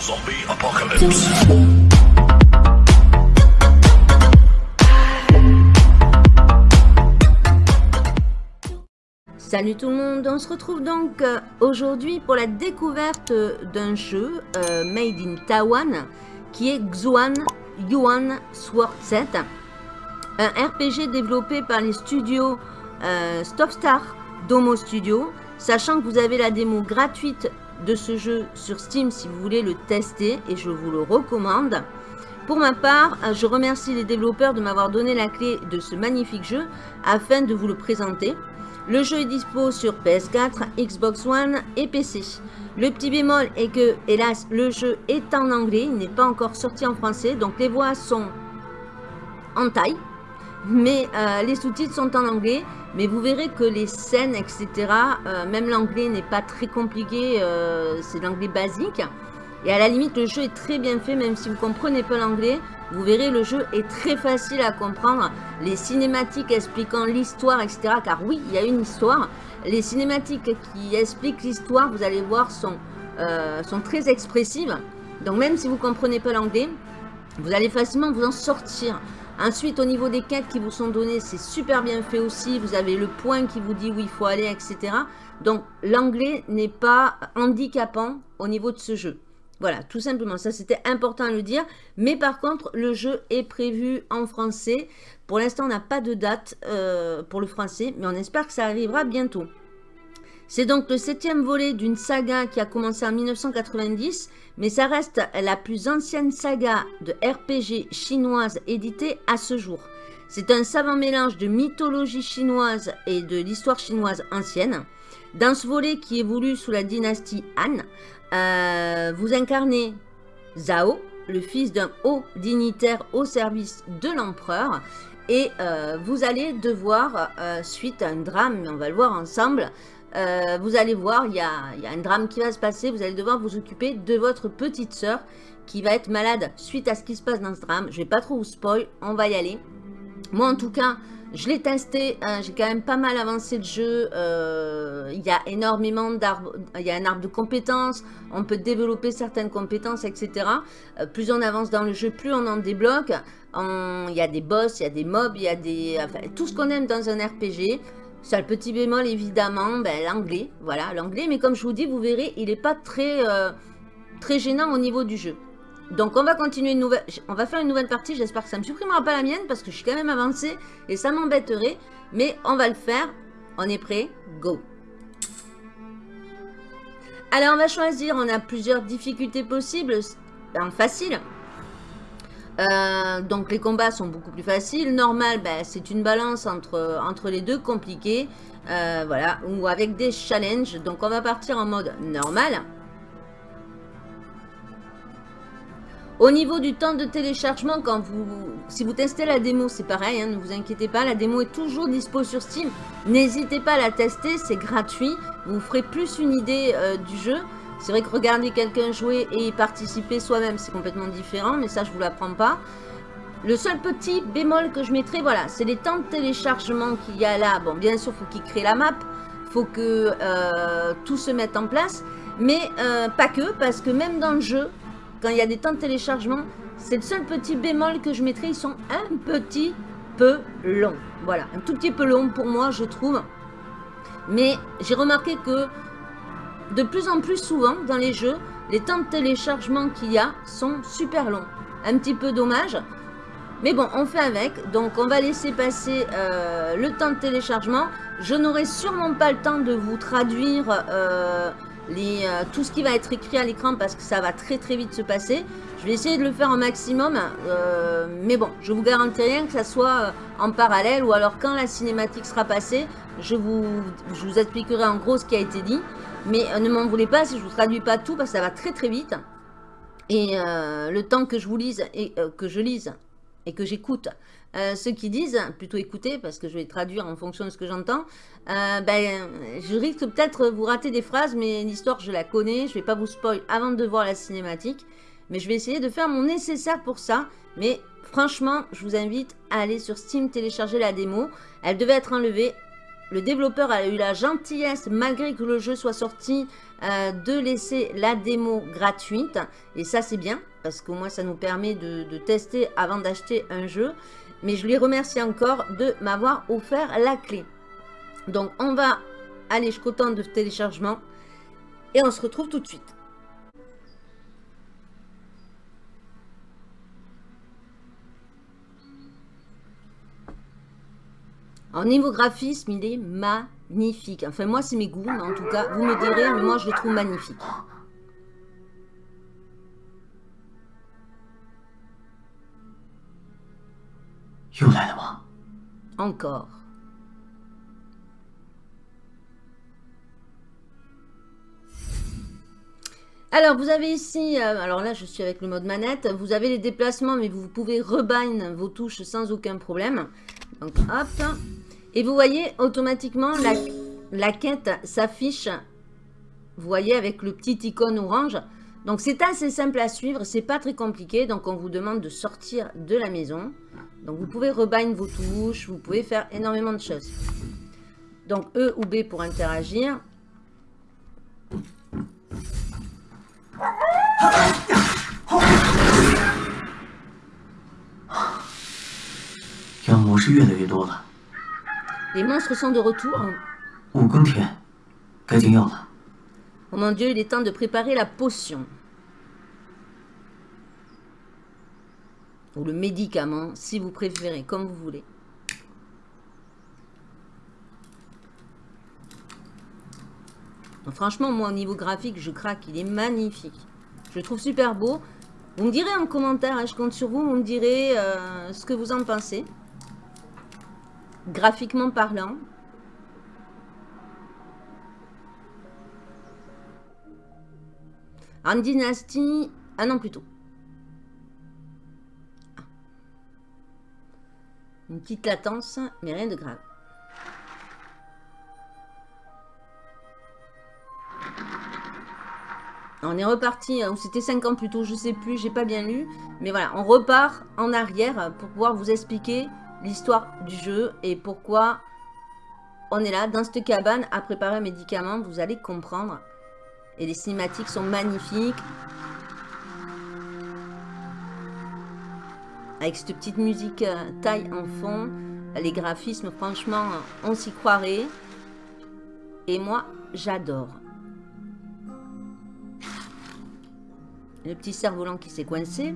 Zombie Apocalypse. Salut tout le monde, on se retrouve donc euh, aujourd'hui pour la découverte d'un jeu euh, made in Taiwan qui est Xuan Yuan Sword 7 un RPG développé par les studios euh, Stopstar Domo Studio sachant que vous avez la démo gratuite de ce jeu sur Steam si vous voulez le tester et je vous le recommande. Pour ma part, euh, je remercie les développeurs de m'avoir donné la clé de ce magnifique jeu afin de vous le présenter. Le jeu est dispo sur PS4, Xbox One et PC. Le petit bémol est que, hélas, le jeu est en anglais, il n'est pas encore sorti en français, donc les voix sont en taille, mais euh, les sous-titres sont en anglais. Mais vous verrez que les scènes, etc., euh, même l'anglais n'est pas très compliqué, euh, c'est l'anglais basique. Et à la limite, le jeu est très bien fait, même si vous ne comprenez pas l'anglais. Vous verrez, le jeu est très facile à comprendre. Les cinématiques expliquant l'histoire, etc. Car oui, il y a une histoire. Les cinématiques qui expliquent l'histoire, vous allez voir, sont, sont très expressives. Donc même si vous ne comprenez pas l'anglais, vous allez facilement vous en sortir. Ensuite, au niveau des quêtes qui vous sont données, c'est super bien fait aussi. Vous avez le point qui vous dit où il faut aller, etc. Donc, l'anglais n'est pas handicapant au niveau de ce jeu. Voilà, tout simplement. Ça, c'était important à le dire. Mais par contre, le jeu est prévu en français. Pour l'instant, on n'a pas de date euh, pour le français, mais on espère que ça arrivera bientôt. C'est donc le septième volet d'une saga qui a commencé en 1990, mais ça reste la plus ancienne saga de RPG chinoise éditée à ce jour. C'est un savant mélange de mythologie chinoise et de l'histoire chinoise ancienne. Dans ce volet qui évolue sous la dynastie Han, euh, vous incarnez Zhao, le fils d'un haut dignitaire au service de l'empereur. Et euh, vous allez devoir, euh, suite à un drame, on va le voir ensemble, euh, vous allez voir, il y a, un drame qui va se passer. Vous allez devoir vous occuper de votre petite sœur qui va être malade suite à ce qui se passe dans ce drame. Je vais pas trop vous spoil, on va y aller. Moi, en tout cas, je l'ai testé. Hein, j'ai quand même pas mal avancé le jeu. Euh, il y a énormément d'arbres. Il y a un arbre de compétences. On peut développer certaines compétences, etc. Euh, plus on avance dans le jeu, plus on en débloque. Il y a des boss, il y a des mobs, il y a tout ce qu'on aime dans un RPG. Seul petit bémol, évidemment, ben, l'anglais. Voilà, l'anglais. Mais comme je vous dis, vous verrez, il n'est pas très, euh, très gênant au niveau du jeu. Donc, on va continuer une nouvelle... On va faire une nouvelle partie. J'espère que ça ne me supprimera pas la mienne parce que je suis quand même avancée et ça m'embêterait. Mais on va le faire. On est prêt? Go Alors, on va choisir. On a plusieurs difficultés possibles. En facile. Euh, donc les combats sont beaucoup plus faciles. Normal, ben, c'est une balance entre, les deux, compliqué. Euh, voilà, ou avec des challenges. Donc on va partir en mode normal. Au niveau du temps de téléchargement, si vous testez la démo, c'est pareil, hein, ne vous inquiétez pas, la démo est toujours dispo sur Steam. N'hésitez pas à la tester, c'est gratuit. Vous ferez plus une idée euh, du jeu. C'est vrai que regarder quelqu'un jouer et y participer soi-même, c'est complètement différent, mais ça, je vous l'apprends pas. Le seul petit bémol que je mettrai, voilà, c'est les temps de téléchargement qu'il y a là. Bon, bien sûr, il faut qu'il crée la map, il faut que euh, tout se mette en place, mais euh, pas que, parce que même dans le jeu, quand il y a des temps de téléchargement, c'est le seul petit bémol que je mettrai, ils sont un petit peu longs. Voilà, un tout petit peu long pour moi, je trouve. Mais j'ai remarqué que de plus en plus souvent dans les jeux, les temps de téléchargement qu'il y a sont super longs. Un petit peu dommage. Mais bon, on fait avec. Donc, on va laisser passer euh, le temps de téléchargement. Je n'aurai sûrement pas le temps de vous traduire euh, euh, tout ce qui va être écrit à l'écran parce que ça va très très vite se passer. Je vais essayer de le faire au maximum. mais bon, je vous garantis rien que ça soit en parallèle ou alors quand la cinématique sera passée, je vous expliquerai en gros ce qui a été dit. Mais euh, ne m'en voulez pas si je vous traduis pas tout parce que ça va très très vite. Et euh, le temps que je vous lise et euh, que je lise et que j'écoute ceux qui disent, plutôt écouter parce que je vais traduire en fonction de ce que j'entends, ben, je risque peut-être vous rater des phrases, mais l'histoire je la connais, je vais pas vous spoil avant de voir la cinématique, mais je vais essayer de faire mon nécessaire pour ça, mais franchement, je vous invite à aller sur Steam télécharger la démo, elle devait être enlevée, le développeur a eu la gentillesse, malgré que le jeu soit sorti, euh, de laisser la démo gratuite. Et ça, c'est bien, parce qu'au moins, ça nous permet de, de tester avant d'acheter un jeu. Mais je lui remercie encore de m'avoir offert la clé. Donc, on va aller jusqu'au temps de téléchargement. Et on se retrouve tout de suite. En niveau graphisme, il est magnifique. Enfin, moi, c'est mes goûts, mais en tout cas, vous me direz, mais moi, je le trouve magnifique. Encore. Alors, vous avez ici, euh, alors là, je suis avec le mode manette. Vous avez les déplacements, mais vous pouvez rebind vos touches sans aucun problème. Donc, hop. Et vous voyez, automatiquement, la, quête s'affiche, vous voyez, avec le petit icône orange. Donc, c'est assez simple à suivre, c'est pas très compliqué. Donc, on vous demande de sortir de la maison. Donc, vous pouvez rebind vos touches, vous pouvez faire énormément de choses. Donc, E ou B pour interagir. Les monstres sont de retour. Oh mon dieu, il est temps de préparer la potion. Ou le médicament, si vous préférez, comme vous voulez. franchement, moi, au niveau graphique, je craque. Il est magnifique. Je le trouve super beau. Vous me direz en commentaire, hein, je compte sur vous, vous me direz euh, ce que vous en pensez graphiquement parlant. En dynastie, ah non plutôt. Ah. Une petite latence, mais rien de grave. On est reparti, ou c'était 5 ans plus tôt, je sais plus, j'ai pas bien lu. Mais voilà, on repart en arrière pour pouvoir vous expliquer l'histoire du jeu et pourquoi on est là, dans cette cabane, à préparer un médicament. Vous allez comprendre. Et les cinématiques sont magnifiques. Avec cette petite musique euh, taille en fond. Les graphismes, franchement, on s'y croirait. Et moi, j'adore. Le petit cerf-volant qui s'est coincé.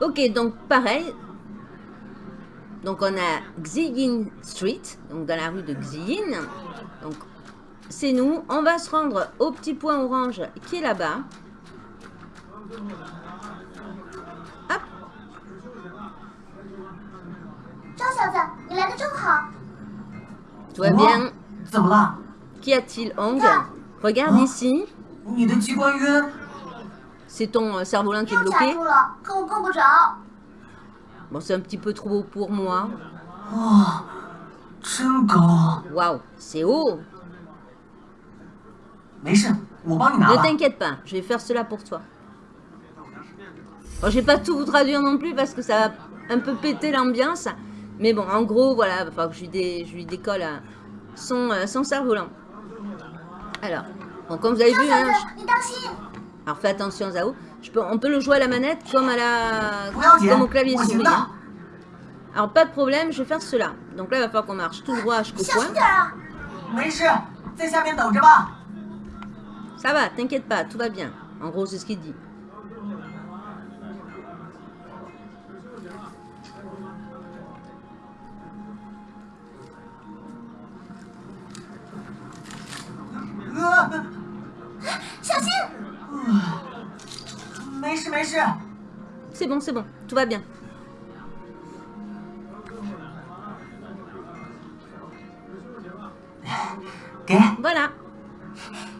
Ok, donc pareil. Donc on a Xiyin Street, donc dans la rue de Xiyin. Donc c'est nous. On va se rendre au petit point orange qui est là-bas. Hop. Tout va bien. Qu'y a-t-il, Hong Regarde ici. C'est ton euh, cerf-volant qui est bloqué Bon, c'est un petit peu trop haut pour moi. Waouh, c'est haut. Ne t'inquiète pas, je vais faire cela pour toi. Bon, je vais pas tout vous traduire non plus parce que ça va un peu péter l'ambiance. Mais bon, en gros, voilà, il que je lui, je lui décolle euh, son, euh, son cerf-volant. Alors, bon, comme vous avez vu, hein, alors fais attention Zao. Je peux, on peut le jouer à la manette comme, à la, comme au clavier souris. Hein. Alors pas de problème, je vais faire cela. Donc là il va falloir qu'on marche tout droit jusqu'au point. Ça va, t'inquiète pas, tout va bien. En gros c'est ce qu'il dit. C'est bon, c'est bon. Tout va bien. Voilà.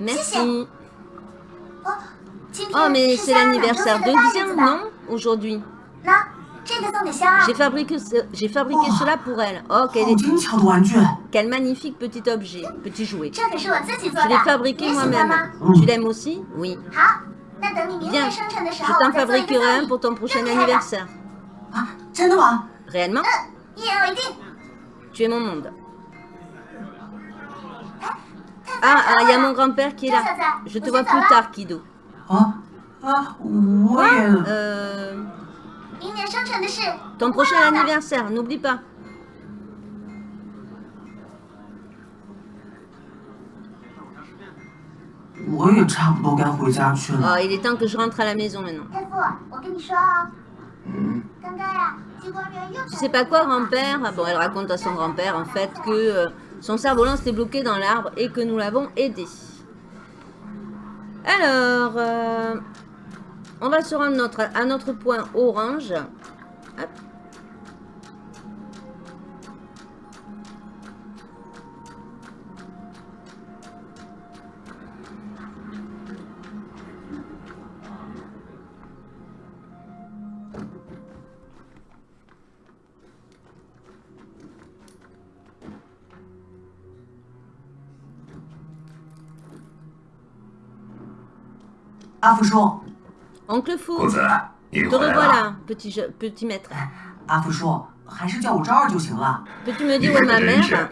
Merci. Oh, mais c'est l'anniversaire de Xian, non Aujourd'hui? J'ai fabriqué, ce... fabriqué cela pour elle. Oh, quel, est... quel magnifique petit objet, petit jouet. Je l'ai fabriqué moi-même. Tu l'aimes aussi? Oui. Viens, je t'en fabriquerai un pour ton prochain anniversaire. Réellement? Tu es mon monde. Ah, ah, il y a mon grand-père qui est là. Je te vois plus tard, Kido. Ah, ah, ouais. Euh... Ton prochain anniversaire, n'oublie pas. Ouais, 差不多该回家去了。 Oh, il est temps que je rentre à la maison maintenant. 天赋，我跟你说啊，刚刚呀，机关员又 Tu sais pas quoi, grand-père Ah Bon, elle raconte à son grand-père, en fait, que euh, son cerf-volant s'était bloqué dans l'arbre et que nous l'avons aidé. Alors, euh, on va se rendre notre, à notre point orange. Hop. Ah. Oncle Fou, te revoilà, petit, je, petit maître. Peux-tu me dire où est ma mère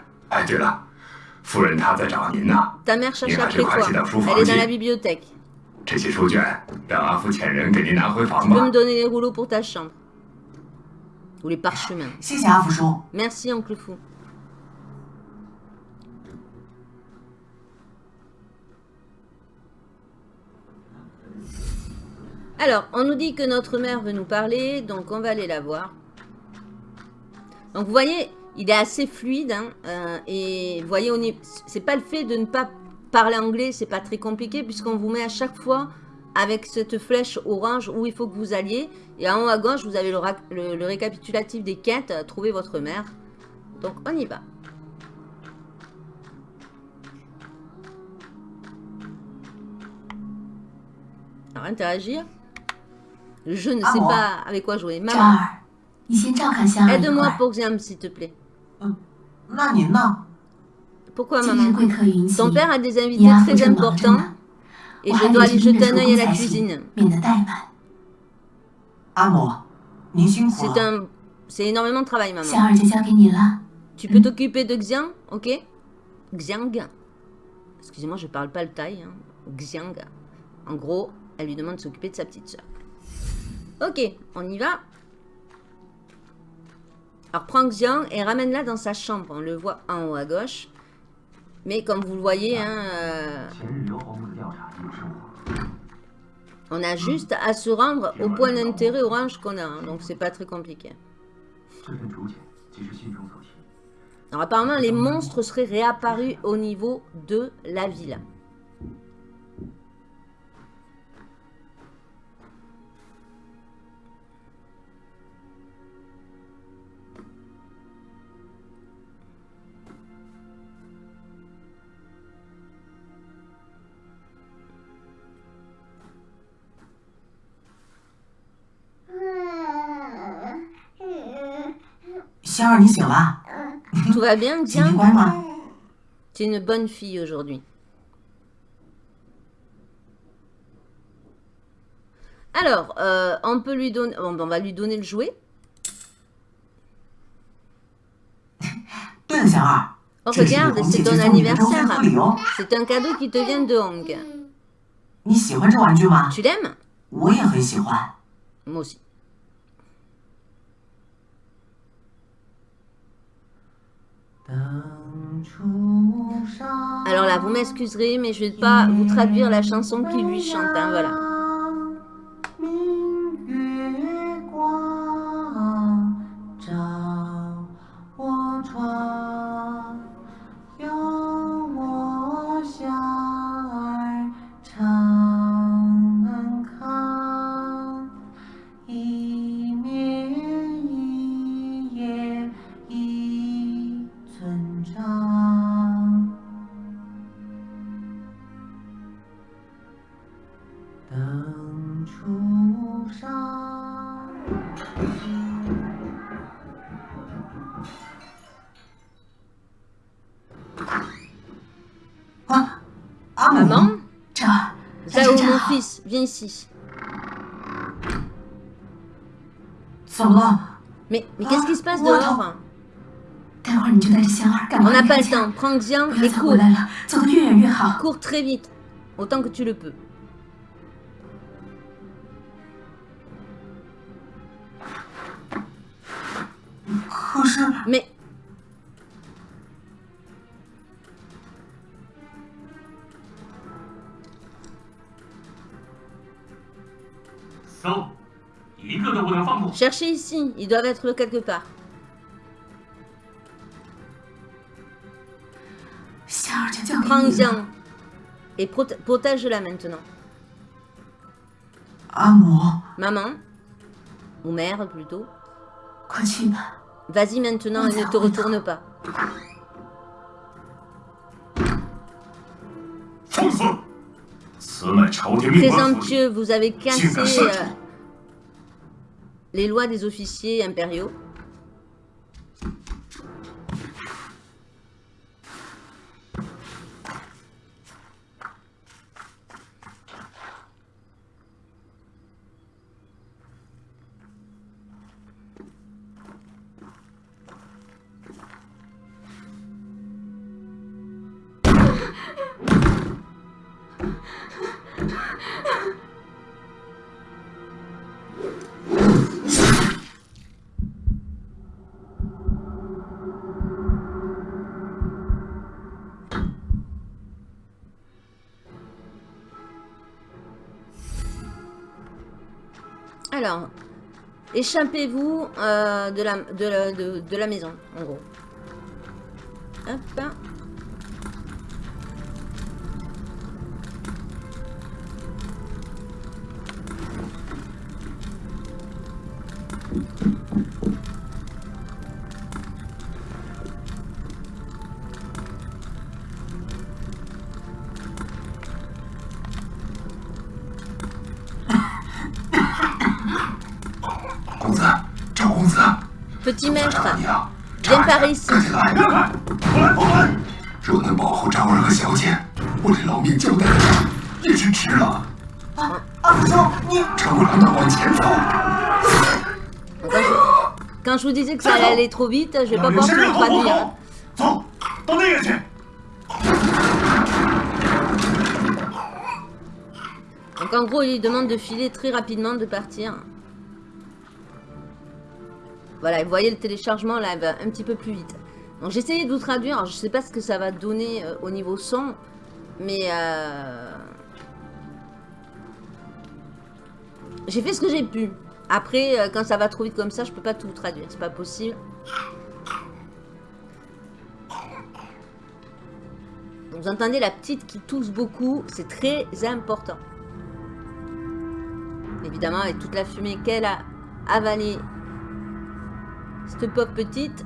Ta mère cherche après toi. Elle est dans la bibliothèque. Tu peux me donner les rouleaux pour ta chambre. Ou les parchemins. Merci, oncle Fou. Alors, on nous dit que notre mère veut nous parler, donc on va aller la voir. Donc, vous voyez, il est assez fluide, hein, euh, et vous voyez, c'est pas le fait de ne pas parler anglais, c'est pas très compliqué, puisqu'on vous met à chaque fois avec cette flèche orange où il faut que vous alliez, et en haut à gauche, vous avez le, récapitulatif des quêtes, trouver votre mère. Donc, on y va. Alors, interagir. Je ne sais pas avec quoi jouer. Maman, aide-moi pour Xiam, s'il te plaît. Pourquoi, maman Ton père a des invités très importants et je dois aller jeter un œil à la cuisine. C'est un... C'est énormément de travail, maman. Tu peux t'occuper de Xiang, ok? Xiang. Excusez-moi, je ne parle pas le thaï. Hein. Xiang. En gros, elle lui demande de s'occuper de sa petite sœur. Ok, on y va. Alors prends Xiang et ramène-la dans sa chambre. On le voit en haut à gauche. Mais comme vous le voyez, ah. hein, euh, on a hmm. juste à se rendre au point d'intérêt orange qu'on a. Hein, donc c'est pas très compliqué. Alors apparemment les monstres seraient réapparus au niveau de la ville. 香儿，你醒了？ Tout va bien, 今天 Xiang 乖吗？ Tu es une bonne fille aujourd'hui. Alors, euh, on peut lui donner... bon, ben, on va lui donner le jouet. 对了，香儿， Oh, 这是我 regarde, 红 c'est 姐姐 ton 送你的周岁 anniversaire. 贺礼哦。 C'est un cadeau qui te vient de Hong. 你喜欢这玩具吗？ Tu l'aimes 我也很喜欢。 Moi aussi. Alors là, vous m'excuserez, mais je vais pas vous traduire la chanson qu'il lui chante. hein, voilà. 明 Mais, qu'est-ce qui se passe dehors On n'a pas le temps. Prends Xiang et cours. Cours très vite, autant que tu le peux. Cherchez ici, ils doivent être quelque part. Prends-en et protège-la maintenant. Amour. Maman, ou mère plutôt, vas-y maintenant et ne te retourne pas. Présomptueux, vous avez cassé les lois des officiers impériaux. Alors, échappez-vous euh, de, la, de, de, de la maison, en gros. Hop. Petit maître, viens par ici. Quand je vous disais que ça allait aller trop vite, je vais pas pouvoir vous traduire. Donc en gros, il demande de filer très rapidement, de partir. Voilà, vous voyez le téléchargement là, va un petit peu plus vite. Donc j'ai essayé de vous traduire, je sais pas ce que ça va donner euh, au niveau son, mais euh, j'ai fait ce que j'ai pu. Après, euh, quand ça va trop vite comme ça, je peux pas tout traduire, c'est pas possible. Vous entendez la petite qui tousse beaucoup, c'est très important. Évidemment, avec toute la fumée qu'elle a avalée, cette pauvre petite.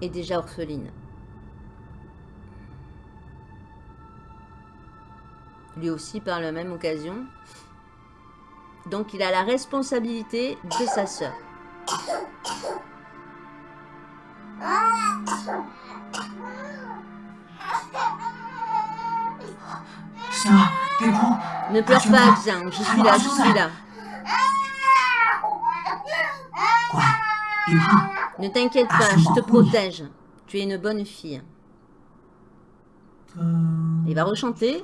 Est déjà orpheline. Lui aussi par la même occasion. Donc il a la responsabilité de sa sœur. T'es bon? Ne pleure pas, Je suis là, je suis là. Ne t'inquiète pas, je te protège. Tu es une bonne fille. Il va rechanter.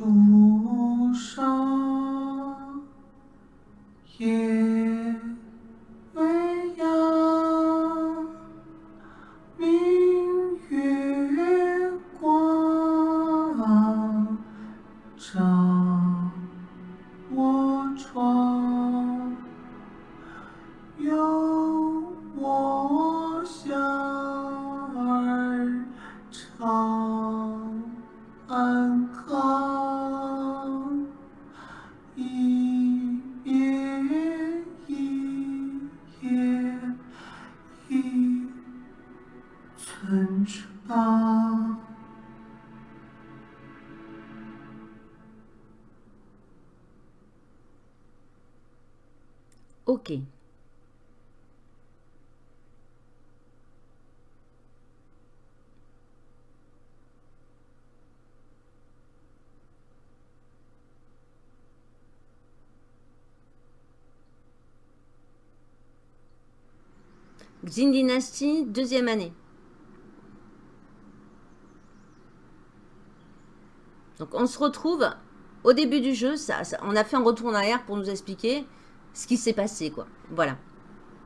Xin Dynasty, deuxième année. Donc on se retrouve au début du jeu. Ça- on a fait un retour en arrière pour nous expliquer ce qui s'est passé. quoi. Voilà.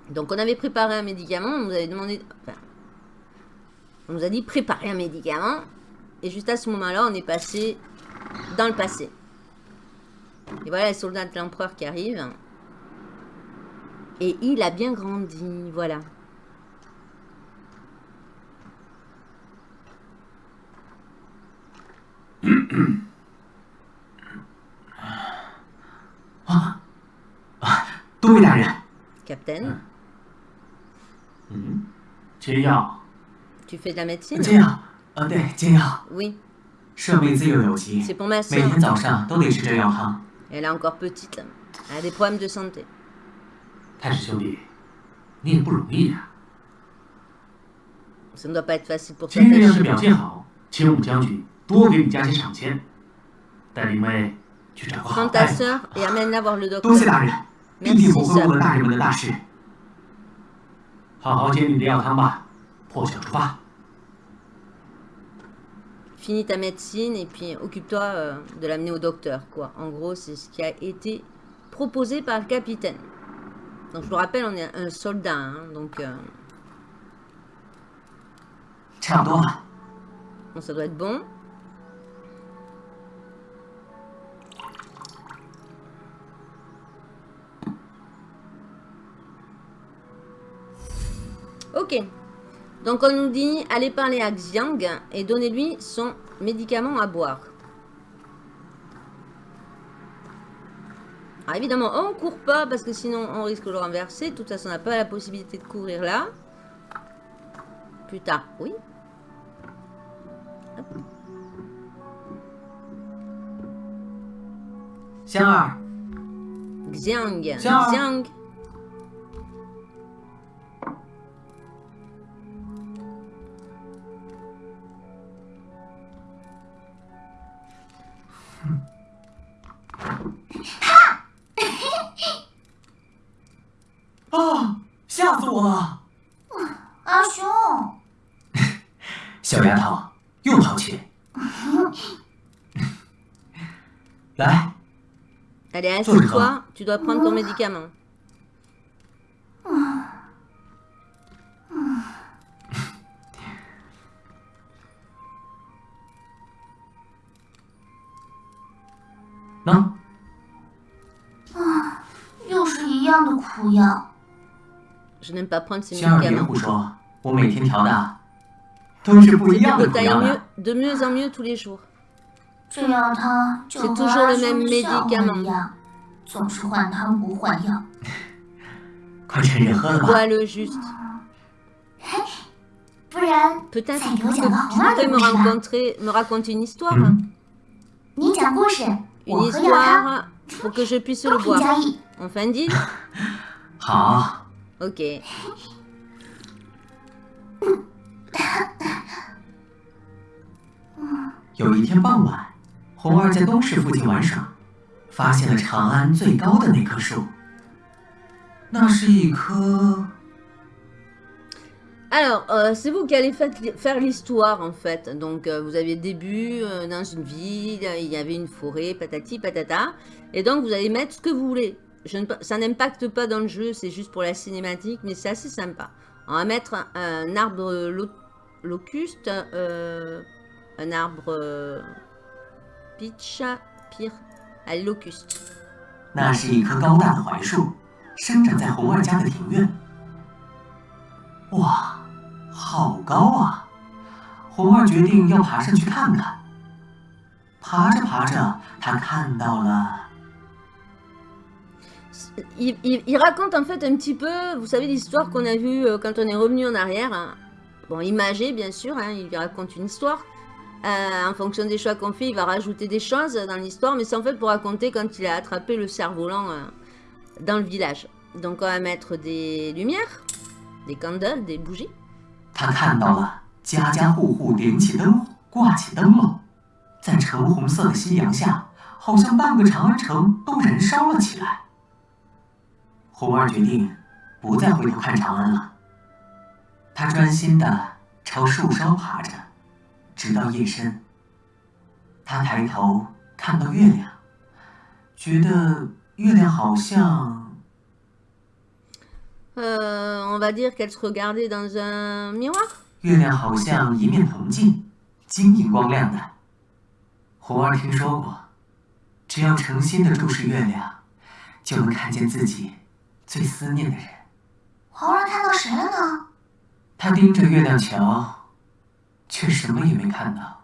Donc on avait préparé un médicament. On nous avait demandé... enfin, on nous a dit préparer un médicament. Et juste à ce moment-là, on est passé dans le passé. Et voilà les soldats de l'empereur qui arrivent. Et il a bien grandi, voilà. 啊啊！多位大人，Captain, 嗯，煎药 tu fais de la médecine 煎药，呃，对，煎药，Oui, 设备自幼有疾，c'est pour ma 每 soeur. 天早上都得吃这药汤。Elle est encore petite. Elle a des problèmes de santé. 太史兄弟，你也不容易呀、Ça ne doit pas être facile pour toi. 今日要是表现好，请武将军 多给你加些赏钱，带林妹去找个好 Prends 大 ta 夫。 soeur et amène-la voir le 多谢 docteur. 大人，必定不会误了 Merci, 大人们的大事。好好煎你的药汤吧，破晓出发。 Finis ta médecine et puis occupe-toi euh, de l'amener au docteur. Quoi. En gros, c'est ce qui a été proposé par le capitaine. Donc, je vous rappelle, on est un soldat. hein, donc, euh, 差不多了， bon, ça doit être bon. Ok. Donc on nous dit, allez parler à Xiang et donnez-lui son médicament à boire. Alors évidemment, on court pas parce que sinon on risque de le renverser. De toute façon, on n'a pas la possibilité de courir là. Plus tard, oui. 香儿，Xiang. Xiang. 啊，吓死我了！阿雄，小丫头又淘气。来，Allez, Toi, assieds-toi. Tu dois prendre ton médicament. 喏，又是一样的苦药。 Je n'aime pas prendre ces 香儿别 médicaments. 胡说，我每天调的都是不一样的 Faut 苦 tailler 药 mieux, 呢。 de mieux en mieux tous les jours. 这药汤就和 C'est toujours 阿 le 雄 même 的笑话 médicament 一样，总是换汤不换药。快趁热喝了吧。 Bois le juste. 不然 Peut-être 再 que 给我 tu 讲个好玩 pourrais 的 me 故事吧。 rencontrer, me raconter une histoire. 嗯，你讲故事， 我 Une，histoire pour que je puisse le boire. On fait un deal 好，Ok. 有一天傍晚，红儿在东市附近玩耍，发现了长安最高的那棵树。那是一棵 Alors, euh, c'est vous qui allez fa- faire l'histoire en fait. Donc, euh, vous avez début euh, dans une ville, il y avait une forêt, patati patata. Et donc, vous allez mettre ce que vous voulez. Je ne, ça n'impacte pas dans le jeu, c'est juste pour la cinématique, mais c'est assez sympa. On va mettre un, arbre lo- locuste, un arbre pitch, pire, allez, locuste 好高啊！红儿决定要爬上去看看。爬着爬着，他看到了 Il, il- il raconte en fait un petit peu, vous savez, l'histoire qu'on a vue euh, quand on est revenu en arrière. hein. Bon, imagé, bien sûr, hein, il raconte une histoire. Euh, en fonction des choix qu'on fait, il va rajouter des choses dans l'histoire, mais c'est en fait pour raconter quand il a attrapé le cerf-volant euh, dans le village. Donc on va mettre des lumières, des candles, des bougies. 他看到了家家户户点起灯笼，挂起灯笼，在橙红色的夕阳下，好像半个长安城都燃烧了起来。红儿决定不再回头看长安了，他专心的朝树梢爬着，直到夜深。他抬头看到月亮，觉得月亮好像 Euh, on va dire qu'elle se regardait dans un miroir. 月亮好像一面铜镜，晶莹光亮的。红儿听说过，只要诚心的注视月亮，就能看见自己最思念的人。红儿看到谁了呢？他盯着月亮瞧，却什么也没看到。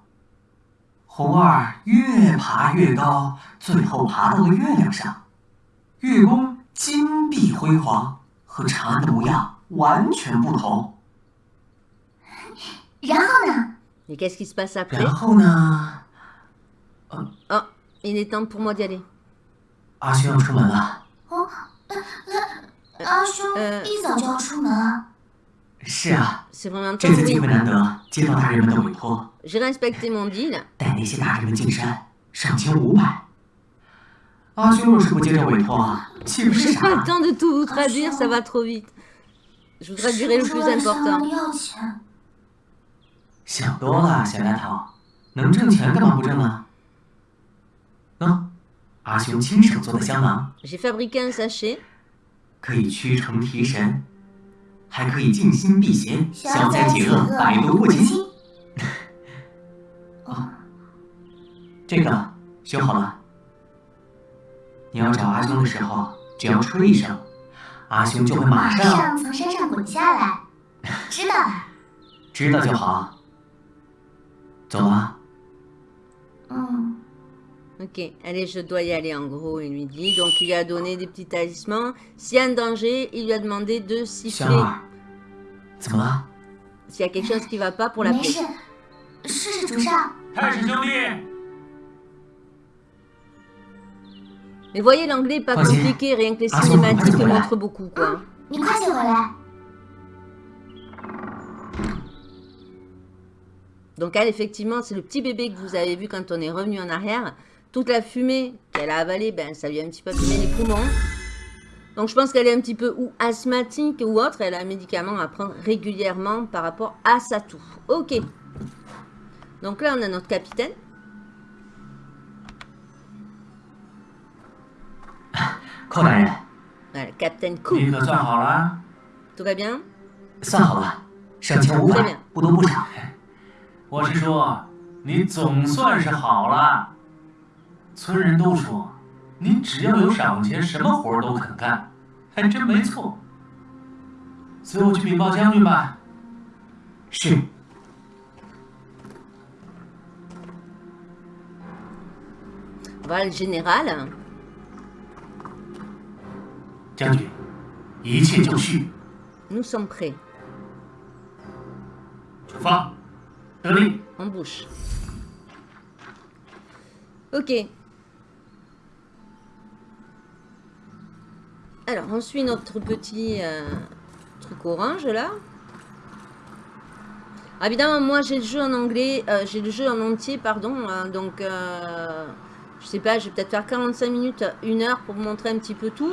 红儿越爬越高，最后爬到了月亮上。月宫金碧辉煌，和长安的模样完全不同。然后呢？然后呢？啊、啊、，il est temps pour moi d'y aller。阿兄要出门了。哦，阿、兄、一早就要出门。是啊，这次机会难得，接到大人们的委托，带那些大人们进山，赏金五百。阿兄若是不接这委托，岂不是傻？我想。想多了，小丫头，能挣钱干嘛不挣啊？喏，阿兄亲手做的香囊。J'ai fabriqué un sachet。可以驱虫提神，还可以静心避邪，消灾解厄，百毒不侵。啊，这个修好了。你要找阿兄的时候，只要吹一声，阿兄就会马马上上从山上滚下来。知道了。知道就好。走了。嗯， Ok, allez, je dois y aller en gros, il lui dit. Donc il lui a donné des petits talismans. S'il y a un danger, il lui a demandé de 香 siffler 儿，怎么了？ s'il y a quelque chose qui va pas pour 没 l'appeler. Mais voyez, l'anglais pas compliqué, rien que les cinématiques montrent beaucoup, quoi. Donc elle, effectivement, c'est le petit bébé que vous avez vu quand on est revenu en arrière. Toute la fumée qu'elle a avalée, ben, ça lui a un petit peu abîmé les poumons. Donc je pense qu'elle est un petit peu ou asthmatique ou autre. Elle a un médicament à prendre régulièrement par rapport à sa toux. Ok. Donc là, on a notre capitaine. 寇大人，Voilà, Captain Cook. 你可算好了？Tout va bien 算好了，赏钱五百，不多不少。我是说，你总算是好了。村人都说，您只要有赏钱，什么活儿都肯干，还真没错。随我去禀报将军吧。是，Voilà le général. Nous sommes prêts. En bouche. Ok. Alors, on suit notre petit euh, truc orange, là. Ah, évidemment, moi, j'ai le jeu en anglais. Euh, j'ai le jeu en entier, pardon. Euh, donc, je sais pas, je vais peut-être faire 45 minutes, 1 heure pour vous montrer un petit peu tout.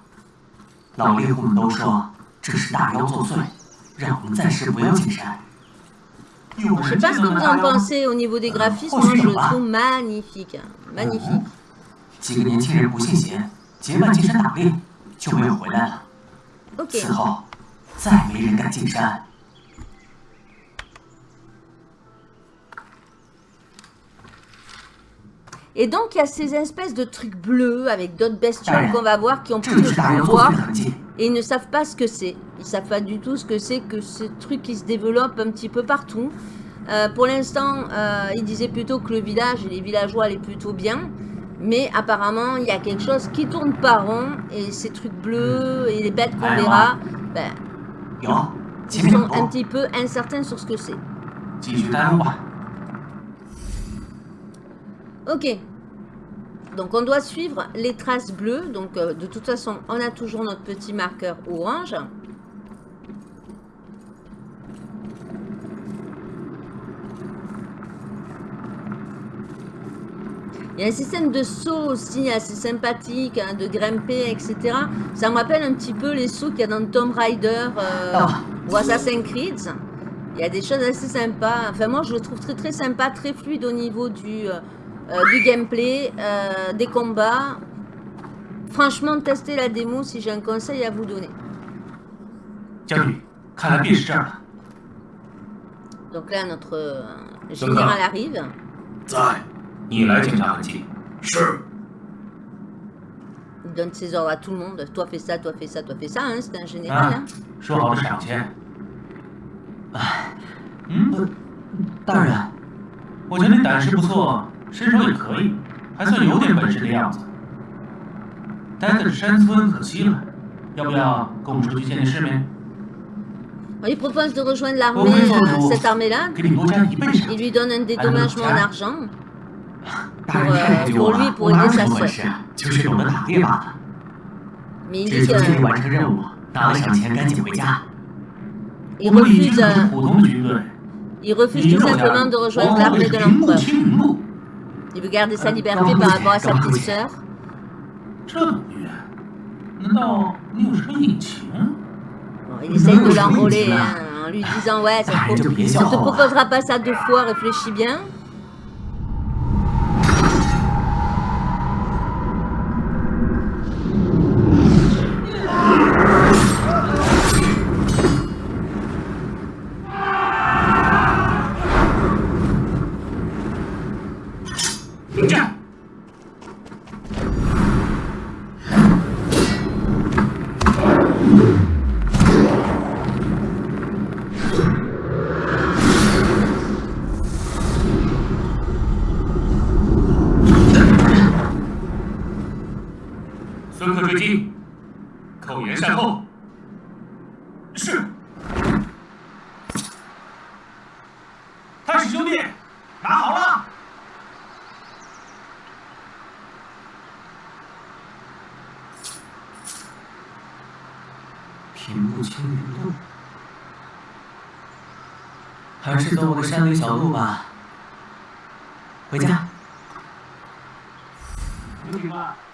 老猎户们都说这是大妖作祟，让我们暂时不要进山。有 Je sais 人 pas 见 ce 到 que vous en？pensez au niveau des graphismes, moi je le trouve magnifique. Magnifique. 几个年轻人不信邪，结伴进山打猎，就没有回来了。此后再没人敢进山。Et donc, il y a ces espèces de trucs bleus avec d'autres bestioles qu'on va voir qui ont plus de pouvoir. Et ils ne savent pas ce que c'est. Ils ne savent pas du tout ce que c'est que ce truc qui se développe un petit peu partout. Euh, pour l'instant, euh, ils disaient plutôt que le village et les villageois allaient plutôt bien. Mais apparemment, il y a quelque chose qui tourne pas rond. Et ces trucs bleus et les bêtes qu'on verra, ben, ils sont un petit peu incertains sur ce que c'est. Ok. Donc on doit suivre les traces bleues. Donc euh, de toute façon, on a toujours notre petit marqueur orange. Il y a un système de sauts aussi assez sympathique, hein, de grimper, etc. Ça me rappelle un petit peu les sauts qu'il y a dans Tomb Raider euh, ah. ou Assassin's Creed. Il y a des choses assez sympas. Enfin, moi, je le trouve très, très sympa, très fluide au niveau du, euh, euh, du gameplay, euh, des combats. Franchement, testez la démo si j'ai un conseil à vous donner. Donc là, notre euh, général arrive. Il donne ses ordres à tout le monde. Toi fais ça, toi fais ça, toi fais ça. Hein, c'est un général. Hein. Ah, 好的赏钱。嗯，大人，我觉得你胆识不错，身手也可以，还算有点本事的样子。待在这山村可惜了，要不要跟我们出去见见世面？ Il propose de rejoindre Oh, l'armée, oui, euh, bon, cette armée-là. 给你多加一倍赏 Il lui donne un dédommagement tiens. d'argent. 大人太对我我了，我我哪有我我什么本事，就是懂得打猎罢了。 Mais il 只 dit 求尽力 qu'il 完成任务，拿了赏钱赶紧回家。 il 我们李军 refuse, 可是 euh, 普通的军队， il refuse 你 tout 有点 simplement de 儿， rejoindre 我们 l'armée 是 de 平步 l'empereur. Il veut garder sa liberté par rapport à sa petite sœur. Hein. Bon, il essaye de l'enrôler hein, en lui disant « Ouais, ça te, ça te proposera pas ça deux fois, réfléchis bien. »还是走我的山林小路吧。回家。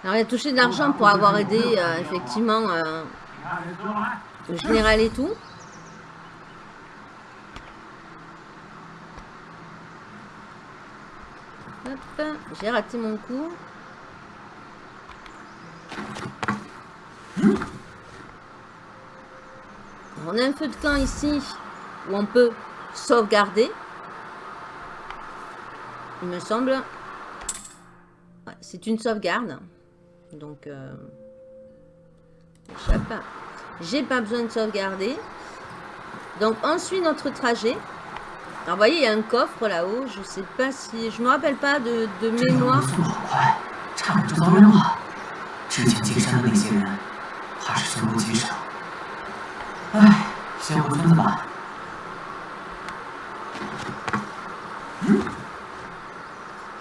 Alors, il a touché de l'argent pour avoir aidé, euh, effectivement, euh, le général et tout. Hop, j'ai raté mon coup. On a un feu de camp ici où on peut sauvegarder. Il me semble. Ouais, c'est une sauvegarde. Donc, euh. J'ai pas besoin de sauvegarder. Donc, on suit notre trajet. Alors, vous voyez, il y a un coffre là-haut. Je sais pas si... Je me rappelle pas de, mémoire.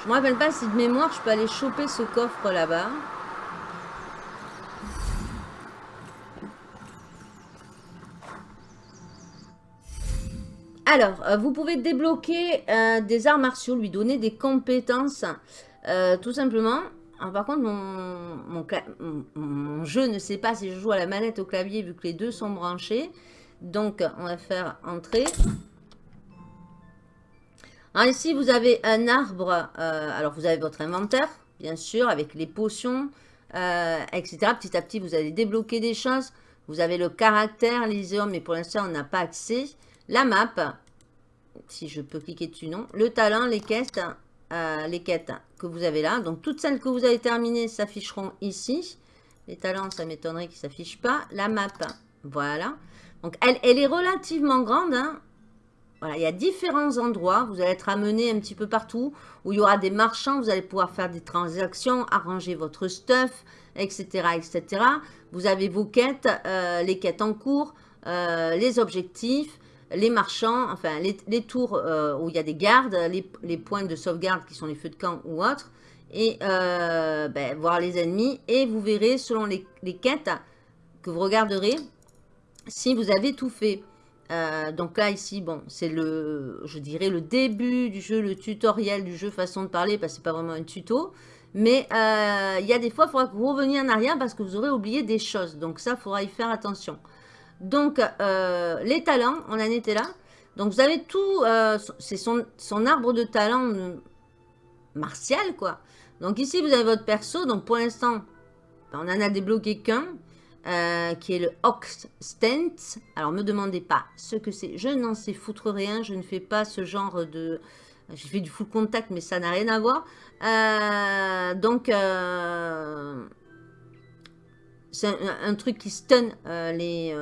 Je me rappelle pas si de mémoire, je peux aller choper ce coffre là-bas. Alors, euh, vous pouvez débloquer euh, des arts martiaux, lui donner des compétences, euh, tout simplement. Alors, par contre, mon, jeu ne sait pas si je joue à la manette au clavier vu que les deux sont branchés. Donc, on va faire entrer. Alors ici, vous avez un arbre. euh, alors, vous avez votre inventaire, bien sûr, avec les potions, euh, etc. Petit à petit, vous allez débloquer des choses. Vous avez le caractère, l'Iséum, mais pour l'instant, on n'a pas accès. La map, si je peux cliquer dessus, non. Le talent, les quêtes, euh, les quêtes que vous avez là. Donc, toutes celles que vous avez terminées s'afficheront ici. Les talents, ça m'étonnerait qu'ils ne s'affichent pas. La map, voilà. Donc, elle, elle est relativement grande, hein. Voilà, il y a différents endroits. Vous allez être amené un petit peu partout où il y aura des marchands. Vous allez pouvoir faire des transactions, arranger votre stuff, etc. etc. Vous avez vos quêtes, euh, les quêtes en cours, euh, les objectifs. les marchands, enfin les, tours euh, où il y a des gardes, les, points de sauvegarde qui sont les feux de camp ou autres, et ben, voir les ennemis. Et vous verrez, selon les quêtes que vous regarderez, si vous avez tout fait. Euh, donc là, ici, bon, c'est le, je dirais, le début du jeu, le tutoriel du jeu, façon de parler, parce que c'est pas vraiment un tuto. Mais euh, il y a des fois, il faudra que vous reveniez en arrière parce que vous aurez oublié des choses. Donc ça, il faudra y faire attention. Donc, euh, les talents, on en était là. Donc, vous avez tout, c'est son, son arbre de talent martial, quoi. Donc, ici, vous avez votre perso. Donc, pour l'instant, ben, on en a débloqué qu'un, euh, qui est le Ox Stent. Alors, me demandez pas ce que c'est. Je n'en sais foutre rien. Je ne fais pas ce genre de... J'ai fait du full contact, mais ça n'a rien à voir. Euh, donc, euh, c'est un, truc qui stun les...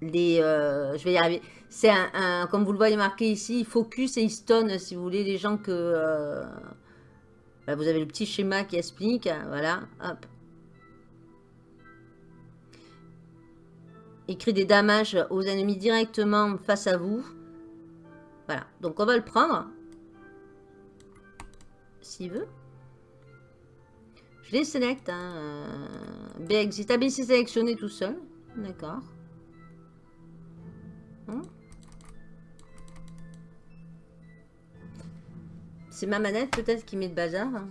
les je vais y arriver. C'est un, un- comme vous le voyez marqué ici, il focus et il stun, si vous voulez, les gens que... bah, vous avez le petit schéma qui explique, voilà, hop. Il crée des damages aux ennemis directement face à vous. Voilà, donc on va le prendre. S'il veut. Je les sélecte. Hein. euh, BXit. Ah, ben, c'est sélectionné tout seul. D'accord. Hein? C'est ma manette peut-être qui met de bazar. hein.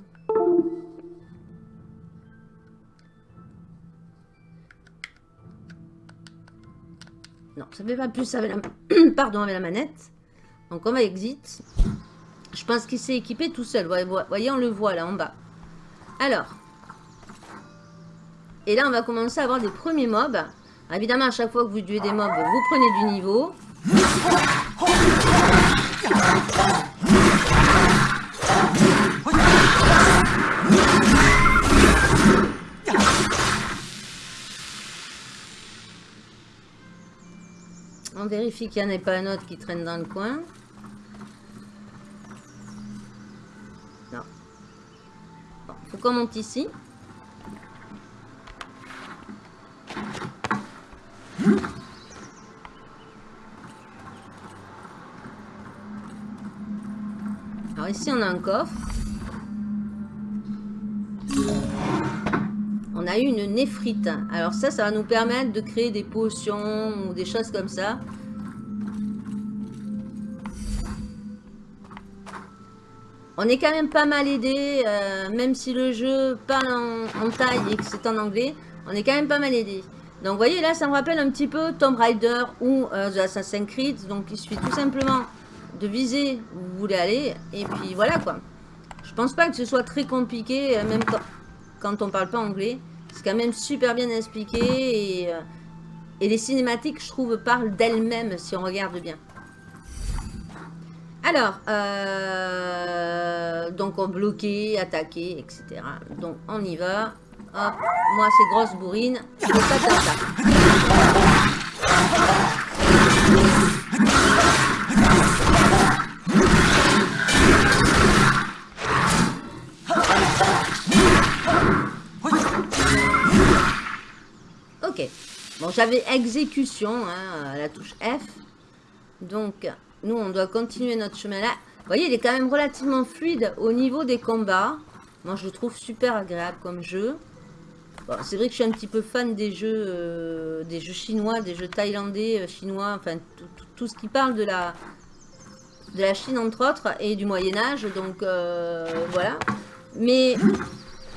Non, ça fait pas plus avec la, Pardon, avec la manette. Donc on va exit. Je pense qu'il s'est équipé tout seul. Voyez, voyez, on le voit là en bas. Alors. Et là, on va commencer à avoir des premiers mobs. Évidemment, à chaque fois que vous tuez des mobs, vous prenez du niveau. On vérifie qu'il n'y en ait pas un autre qui traîne dans le coin. Non. Bon, faut qu'on monte ici. Alors ici, on a un coffre. On a eu une néphrite. Alors ça, ça va nous permettre de créer des potions ou des choses comme ça. On est quand même pas mal aidé, euh, même si le jeu parle en, taille et que c'est en anglais, on est quand même pas mal aidé. Donc vous voyez là, ça me rappelle un petit peu Tomb Raider ou euh, The Assassin's Creed. Donc il suffit tout simplement de viser où vous voulez aller et puis voilà quoi. Je pense pas que ce soit très compliqué, euh, même quand on parle pas anglais. C'est quand même super bien expliqué et, euh, et les cinématiques, je trouve, parlent d'elles-mêmes si on regarde bien. Alors, euh, donc on bloquait, attaquer, etc. Donc on y va. Hop, moi c'est grosse bourrine. Je ça comme ça. Ok. Bon, j'avais exécution hein, à la touche F. Donc, nous, on doit continuer notre chemin là. Vous voyez, il est quand même relativement fluide au niveau des combats. Moi, je le trouve super agréable comme jeu. C'est vrai que je suis un petit peu fan des jeux, euh, des jeux chinois, des jeux thaïlandais, euh, chinois, enfin, tout, ce qui parle de la, de la Chine, entre autres, et du Moyen-Âge. Donc, euh, voilà. Mais,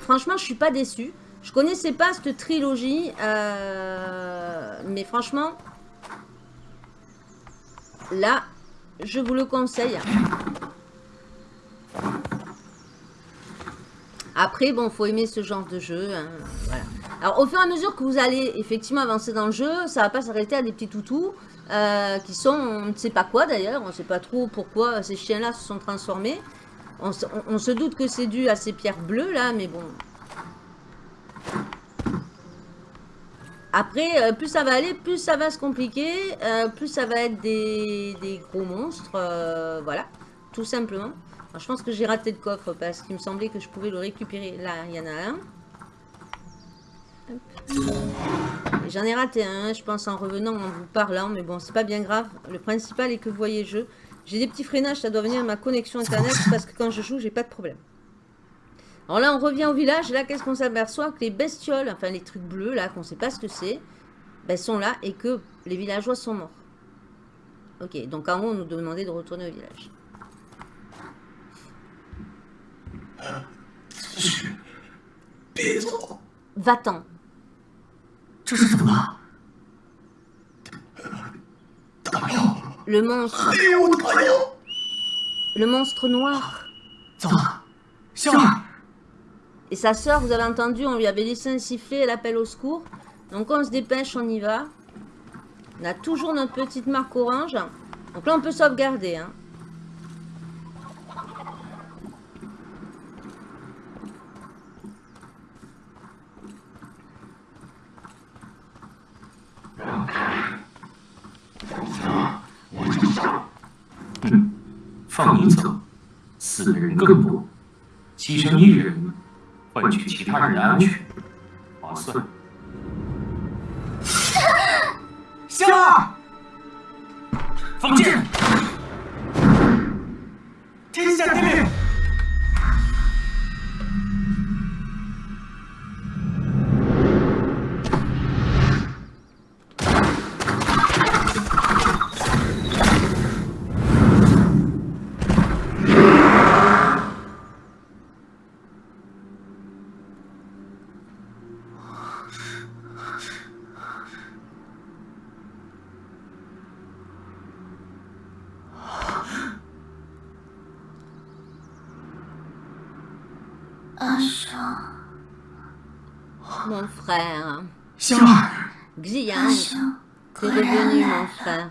franchement, je suis pas déçue. Je connaissais pas cette trilogie, euh, mais franchement, là, je vous le conseille. Après, bon, faut aimer ce genre de jeu. hein. Alors, au fur et à mesure que vous allez effectivement avancer dans le jeu, ça va pas s'arrêter à des petits toutous euh, qui sont, on ne sait pas quoi d'ailleurs, on ne sait pas trop pourquoi ces chiens-là se sont transformés. On, se- on- on se doute que c'est dû à ces pierres bleues là, mais bon. Après, euh, plus ça va aller, plus ça va se compliquer, euh, plus ça va être des, des gros monstres, euh, voilà, tout simplement. Alors, je pense que j'ai raté le coffre parce qu'il me semblait que je pouvais le récupérer. Là, il y en a un. J'en ai raté un, je pense, en revenant, en vous parlant, mais bon, c'est pas bien grave. Le principal est que vous voyez le jeu. J'ai des petits freinages, ça doit venir de ma connexion internet, parce que quand je joue, j'ai pas de problème. Alors là, on revient au village. Là, qu'est-ce qu'on s'aperçoit Que les bestioles, enfin les trucs bleus, là, qu'on ne sait pas ce que c'est, ben, sont là et que les villageois sont morts. Ok, donc en haut, on nous demandait de retourner au village. Va-t'en. Le monstre. Le monstre noir. Et sa sœur, vous avez entendu, on lui avait laissé un sifflet, elle appelle au secours. Donc on se dépêche, on y va. On a toujours notre petite marque orange. Donc là, on peut sauvegarder. Hein. 换取其他人的安全，划算。香儿，放箭！Frère. 香儿，Xiang, t'es revenu, mon frère.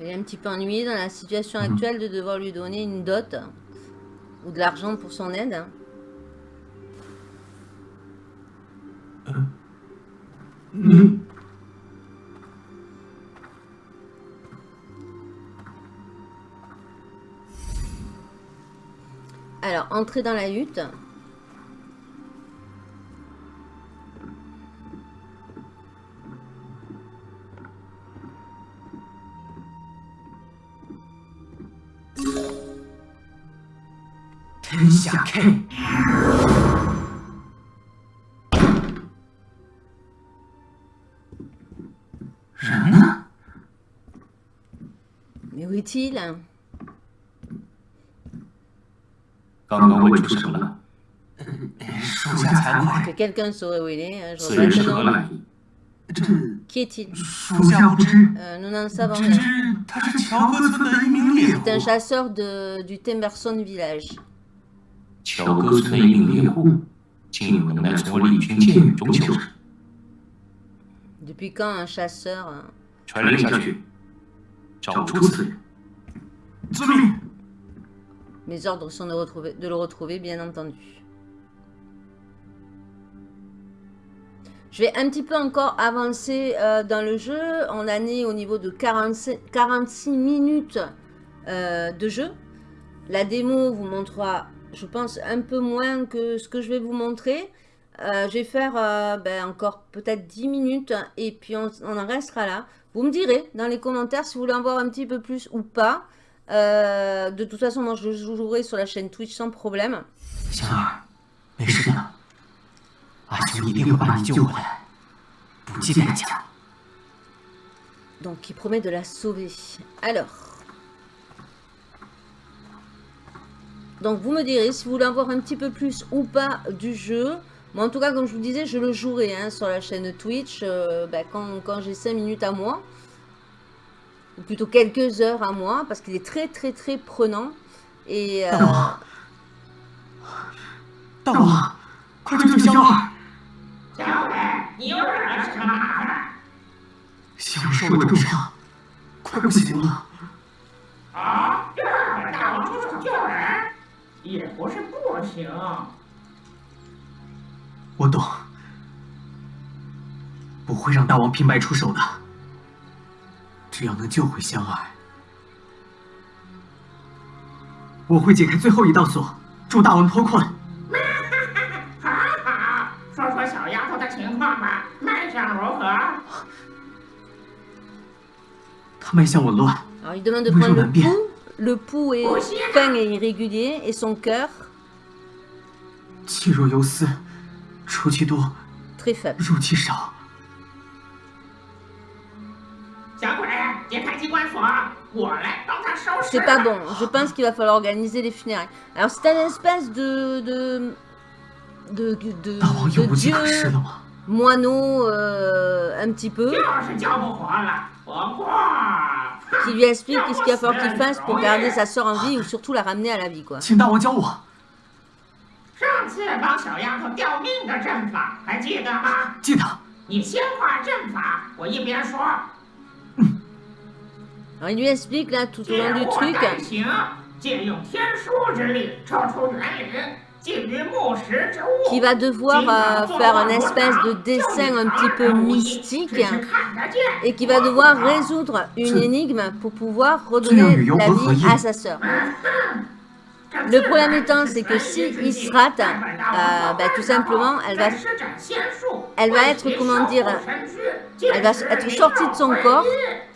Il est un petit peu ennuyé dans la situation actuelle de devoir lui donner une dot ou de l'argent pour son aide. Hein. Alors, entrer dans la hutte. Mais où est-il? 刚刚问出什么了？属下惭愧， Que quelqu'un saurait où il est. hein, je 此人 regrette 是 le 何 nom. 来意？ 这 Qui est-il 属下不知， Euh, Nous n'en savons 只 rien. 知他是乔戈村的一名猎户 C'est。un chasseur de, du Temerson village. 乔戈村的一名猎户，竟有能耐从我李军箭雨中求生。 Depuis quand un chasseur... hein 传令下去，找出此人。 遵命。 mes ordres sont de, le retrouver, bien entendu. Je vais un petit peu encore avancer euh, dans le jeu. On en est au niveau de 46, 46 minutes euh, de jeu. La démo vous montrera je pense, un peu moins que ce que je vais vous montrer. Euh, je vais faire ben, encore peut-être 10 minutes et puis on en restera là. Vous me direz dans les commentaires si vous voulez en voir un petit peu plus ou pas. Euh, de toute façon, moi, je jouerai sur la chaîne Twitch sans problème. Donc, il promet de la sauver. Alors. Donc, vous me direz si vous voulez en voir un petit peu plus ou pas du jeu. Moi, en tout cas, comme je vous disais, je le jouerai hein, sur la chaîne Twitch euh, ben, quand, quand j'ai 5 minutes à moi. ou plutôt quelques heures à moi, parce qu'il est très très très prenant. Et... Euh... 不会让大王平白出手的。只要能救回香儿，我会解开最后一道锁，助大王脱困。好好，说说小丫头的情况吧，脉象如何？他脉象紊乱，alors il demande de prendre le pouls. Le pouls est fin et irrégulier et son cœur 气若游丝，出气多，très faible. 入气少。C'est pas bon. Je pense qu'il va falloir organiser les funérailles. Alors, c'est un espèce de... de... de... de, de, de, dieu moineau euh, un petit peu. Qui lui explique qu'est-ce qu'il va falloir qu'il fasse pour garder sa sœur en vie ou surtout la ramener à la vie quoi. Il lui explique, là, tout au long du truc. Qui va devoir euh, faire un espèce de dessin un petit peu mystique et qui va devoir résoudre une énigme pour pouvoir redonner la vie à sa sœur. Le problème étant, c'est que si il se rate, euh, bah, tout simplement, elle va, elle va être, comment dire, elle va être sortie de son corps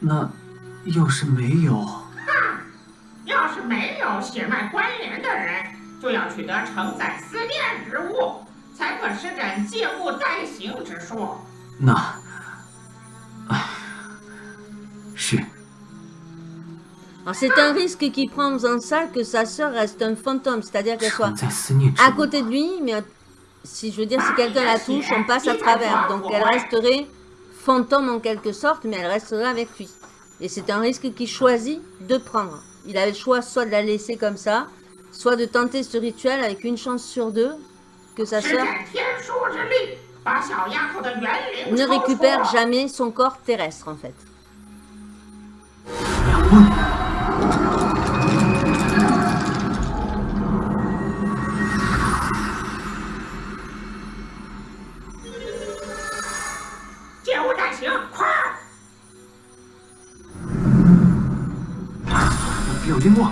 那要是没有，要是没有血脉关联的人，就要取得承载思念之物，才可施展借物代行之术。那，唉，是 Alors c'est un risque qu'il prend en faisant ça que sa sœur reste un fantôme, c'est-à-dire qu'elle soit 承在思念之 à 物。 côté de lui, mais si je veux dire si quelqu'un la touche, on passe à travers. Donc elle resterait fantôme en quelque sorte, mais elle restera avec lui. Et c'est un risque qu'il choisit de prendre. Il a le choix soit de la laisser comme ça, soit de tenter ce rituel avec une chance sur deux que sa sœur ne récupère jamais son corps terrestre en fait. Mmh. 我，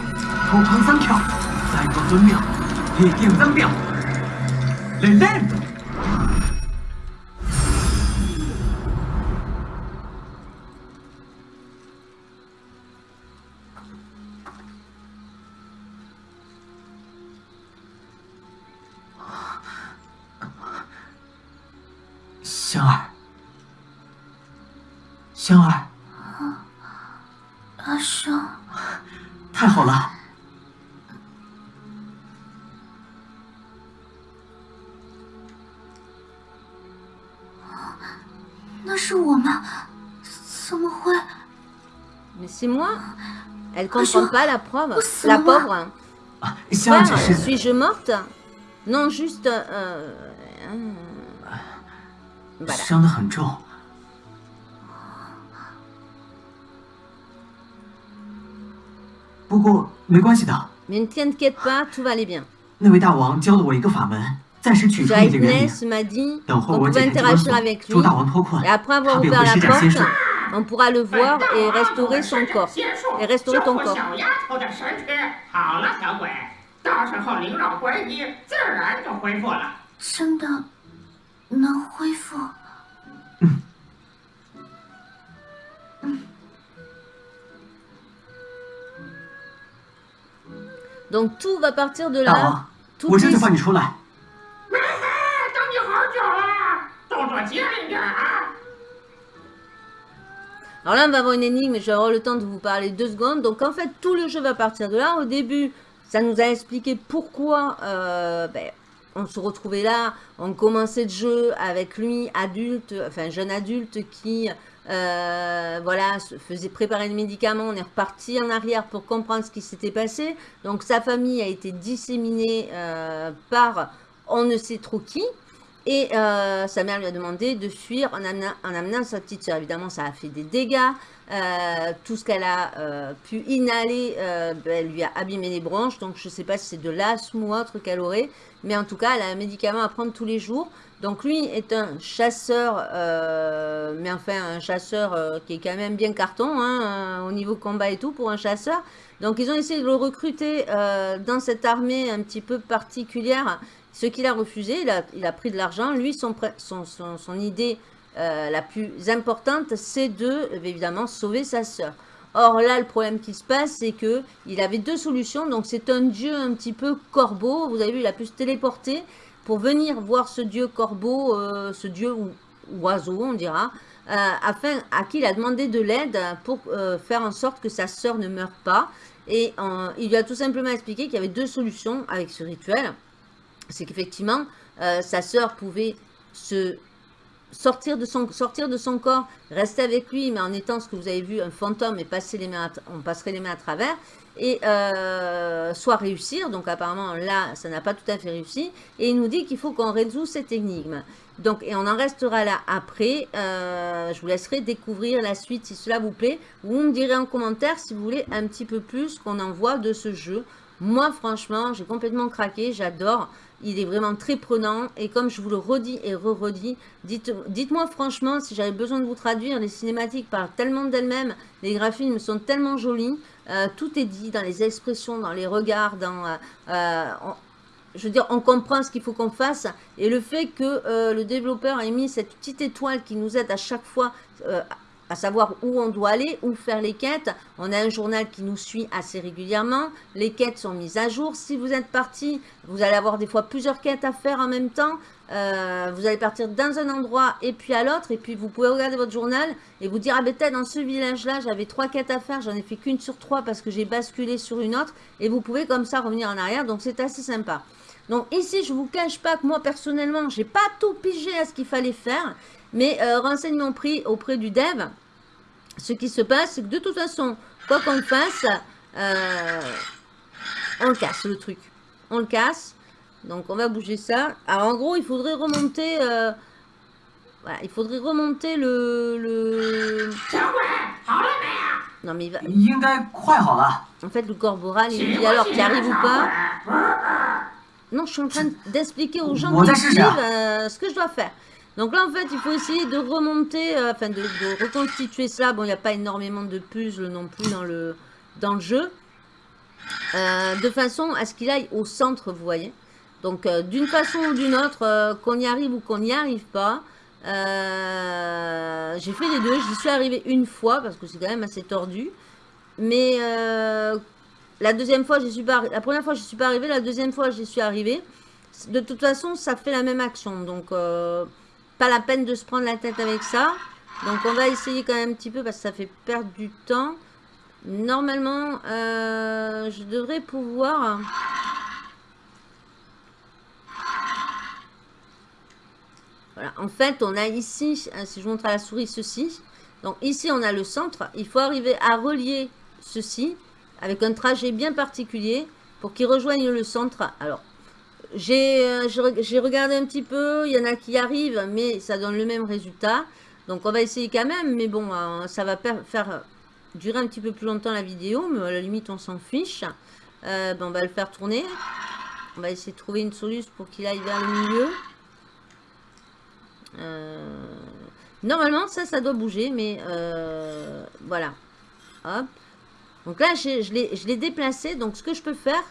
普通三强，赛过尊庙，也顶三秒，来来。comprends pas la preuve. La pauvre. Suis-je morte Non, juste... Euh, euh voilà. Mais ne t'inquiète pas, tout va aller bien. Jaitness m'a dit qu'on pouvait interagir avec lui. Et après avoir ouvert la porte, on pourra le voir et restaurer son corps. Et restaurer ton corps. Donc tout va partir de là. Tout. Alors là, on va avoir une énigme, je vais avoir le temps de vous parler deux secondes. Donc en fait, tout le jeu va partir de là. Au début, ça nous a expliqué pourquoi euh, ben, on se retrouvait là. On commençait le jeu avec lui, adulte, enfin jeune adulte qui euh, voilà, faisait préparer le médicament. On est reparti en arrière pour comprendre ce qui s'était passé. Donc sa famille a été disséminée euh, par on ne sait trop qui. Et euh, sa mère lui a demandé de fuir en amenant, en amenant sa petite soeur. Évidemment, ça a fait des dégâts. Euh, tout ce qu'elle a euh, pu inhaler ben, lui a abîmé les bronches. Donc, je ne sais pas si c'est de l'asthme ou autre qu'elle aurait. Mais en tout cas, elle a un médicament à prendre tous les jours. Donc, lui est un chasseur, mais enfin, un chasseur qui est quand même bien carton hein, au niveau combat et tout pour un chasseur. Donc, ils ont essayé de le recruter dans cette armée un petit peu particulière ce qu'il a refusé, il a, pris de l'argent. Lui, son, idée euh, la plus importante, c'est de, évidemment, sauver sa sœur. Or là, le problème qui se passe, c'est que il avait deux solutions. Donc c'est un dieu un petit peu corbeau. Vous avez vu, il a pu se téléporter pour venir voir ce dieu corbeau, euh, ce dieu oiseau, on dira, euh, afin à qui il a demandé de l'aide pour faire en sorte que sa sœur ne meure pas. Et il lui a tout simplement expliqué qu'il y avait deux solutions avec ce rituel c'est qu'effectivement, euh, sa sœur pouvait se sortir de, son, corps, rester avec lui, mais en étant ce que vous avez vu, un fantôme, et passer les mains on passerait les mains à travers, et euh, soit réussir. Donc apparemment, là, ça n'a pas tout à fait réussi. Et il nous dit qu'il faut qu'on résout cette énigme. Donc, et on en restera là après. Euh, je vous laisserai découvrir la suite si cela vous plaît. Vous me direz en commentaire si vous voulez un petit peu plus qu'on en voit de ce jeu. Moi, franchement, j'ai complètement craqué. J'adore. Il est vraiment très prenant. Et comme je vous le redis et re-redis, dites- dites-moi franchement si j'avais besoin de vous traduire. Les cinématiques parlent tellement d'elles-mêmes. Les graphismes sont tellement jolis. Euh, tout est dit dans les expressions, dans les regards, dans... euh, euh, je veux dire, on comprend ce qu'il faut qu'on fasse. Et le fait que le développeur ait mis cette petite étoile qui nous aide à chaque fois à savoir où on doit aller, où faire les quêtes. On a un journal qui nous suit assez régulièrement. Les quêtes sont mises à jour. Si vous êtes parti, vous allez avoir des fois plusieurs quêtes à faire en même temps. Euh, vous allez partir dans un endroit et puis à l'autre. Et puis vous pouvez regarder votre journal et vous dire, ah ben peut-être dans ce village-là, j'avais trois quêtes à faire. J'en ai fait qu'une sur trois parce que j'ai basculé sur une autre. Et vous pouvez comme ça revenir en arrière. Donc c'est assez sympa. Donc ici, je vous cache pas que moi personnellement, j'ai pas tout pigé à ce qu'il fallait faire, mais euh, renseignements pris auprès du dev, ce qui se passe, c'est que de toute façon, quoi qu'on fasse, euh, on le casse le truc. On le casse. Donc on va bouger ça. Alors en gros, il faudrait remonter... Euh, voilà, il faudrait remonter le... Non mais il va... En fait, le corporal, il dit alors qu'il arrive ou pas. Non, je suis en train d'expliquer aux gens qui suivent euh, ce que je dois faire. Donc là, en fait, il faut essayer de remonter, euh, enfin de, reconstituer ça. Bon, il n'y a pas énormément de puzzles non plus dans le, jeu. Euh, de façon à ce qu'il aille au centre, vous voyez. Donc, euh, d'une façon ou d'une autre, qu'on y arrive ou qu'on n'y arrive pas. J'ai fait les deux. J'y suis arrivée une fois parce que c'est quand même assez tordu. Mais la deuxième fois, j'y suis pas. La première fois, je suis pas arrivée. La deuxième fois, j'y suis arrivée. De toute façon, ça fait la même action. Donc, pas la peine de se prendre la tête avec ça. Donc, on va essayer quand même un petit peu parce que ça fait perdre du temps. Normalement, euh, je devrais pouvoir. Voilà. En fait, on a ici, euh, si je montre à la souris ceci. Donc ici, on a le centre. Il faut arriver à relier ceci avec un trajet bien particulier pour qu'ils rejoignent le centre. Alors, j'ai euh, j'ai re- j'ai regardé un petit peu, il y en a qui arrivent, mais ça donne le même résultat. Donc on va essayer quand même, mais bon, euh, ça va faire durer un petit peu plus longtemps la vidéo, mais à la limite on s'en fiche. Euh, ben, on va le faire tourner. On va essayer de trouver une solution pour qu'il aille vers le milieu. Euh, Normalement, ça, ça doit bouger, mais euh, voilà. Donc là, je l'ai déplacé. Donc, ce que je peux faire,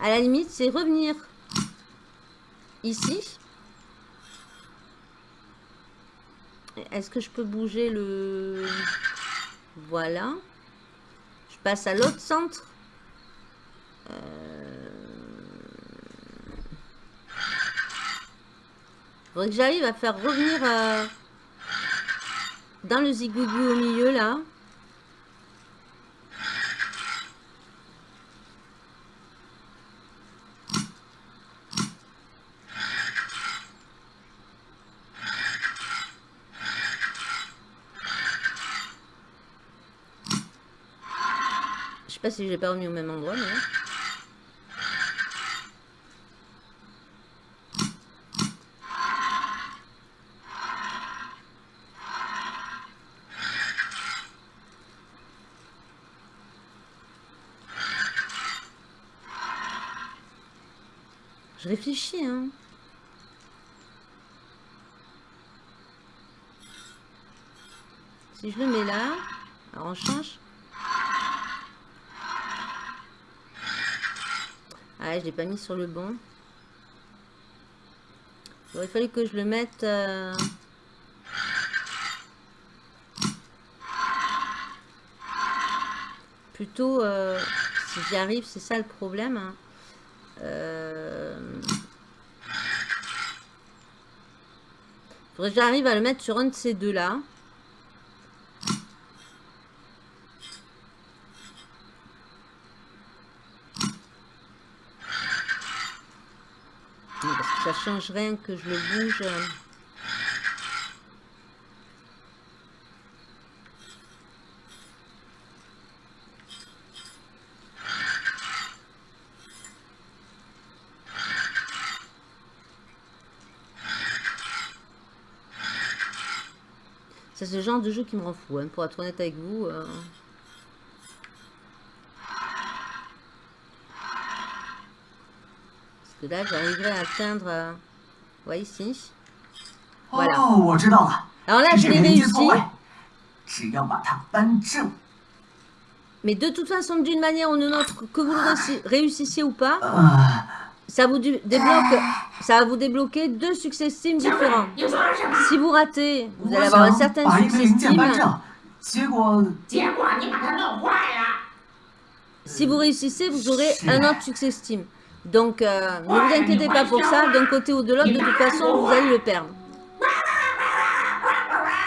à la limite, c'est revenir ici. Est-ce que je peux bouger le... Voilà. Je passe à l'autre centre. Euh... Faudrait que j'arrive à faire revenir euh, dans le zigouigou au milieu, là. Sais pas si je l'ai pas remis au même endroit, mais... Je réfléchis, hein. Si je le mets là, alors on change. Ah, je l'ai pas mis sur le bon. Il aurait fallu que je le mette... euh, Plutôt, euh, si j'y arrive, c'est ça le problème. hein. Euh... Faudrait que j'arrive à le mettre sur un de ces deux-là. Non, Parce que ça change rien que je le bouge. c'est le genre de jeu qui me rend fou, hein, pour être honnête avec vous. euh. là, j'arriverai à atteindre... Euh, ouais, ici. Voilà. Oh, Alors là, je l'ai réussi. Mais de toute façon, d'une manière ou d'une autre, que vous réussissiez ou pas, ça vous débloque, ça va vous débloquer deux succès Steam différents. Si vous ratez, vous allez avoir un certain succès Steam. Si vous réussissez, vous aurez un autre succès Steam. Donc, euh, ne vous inquiétez pas pour ça. D'un côté ou de l'autre, de toute façon, vous allez le perdre.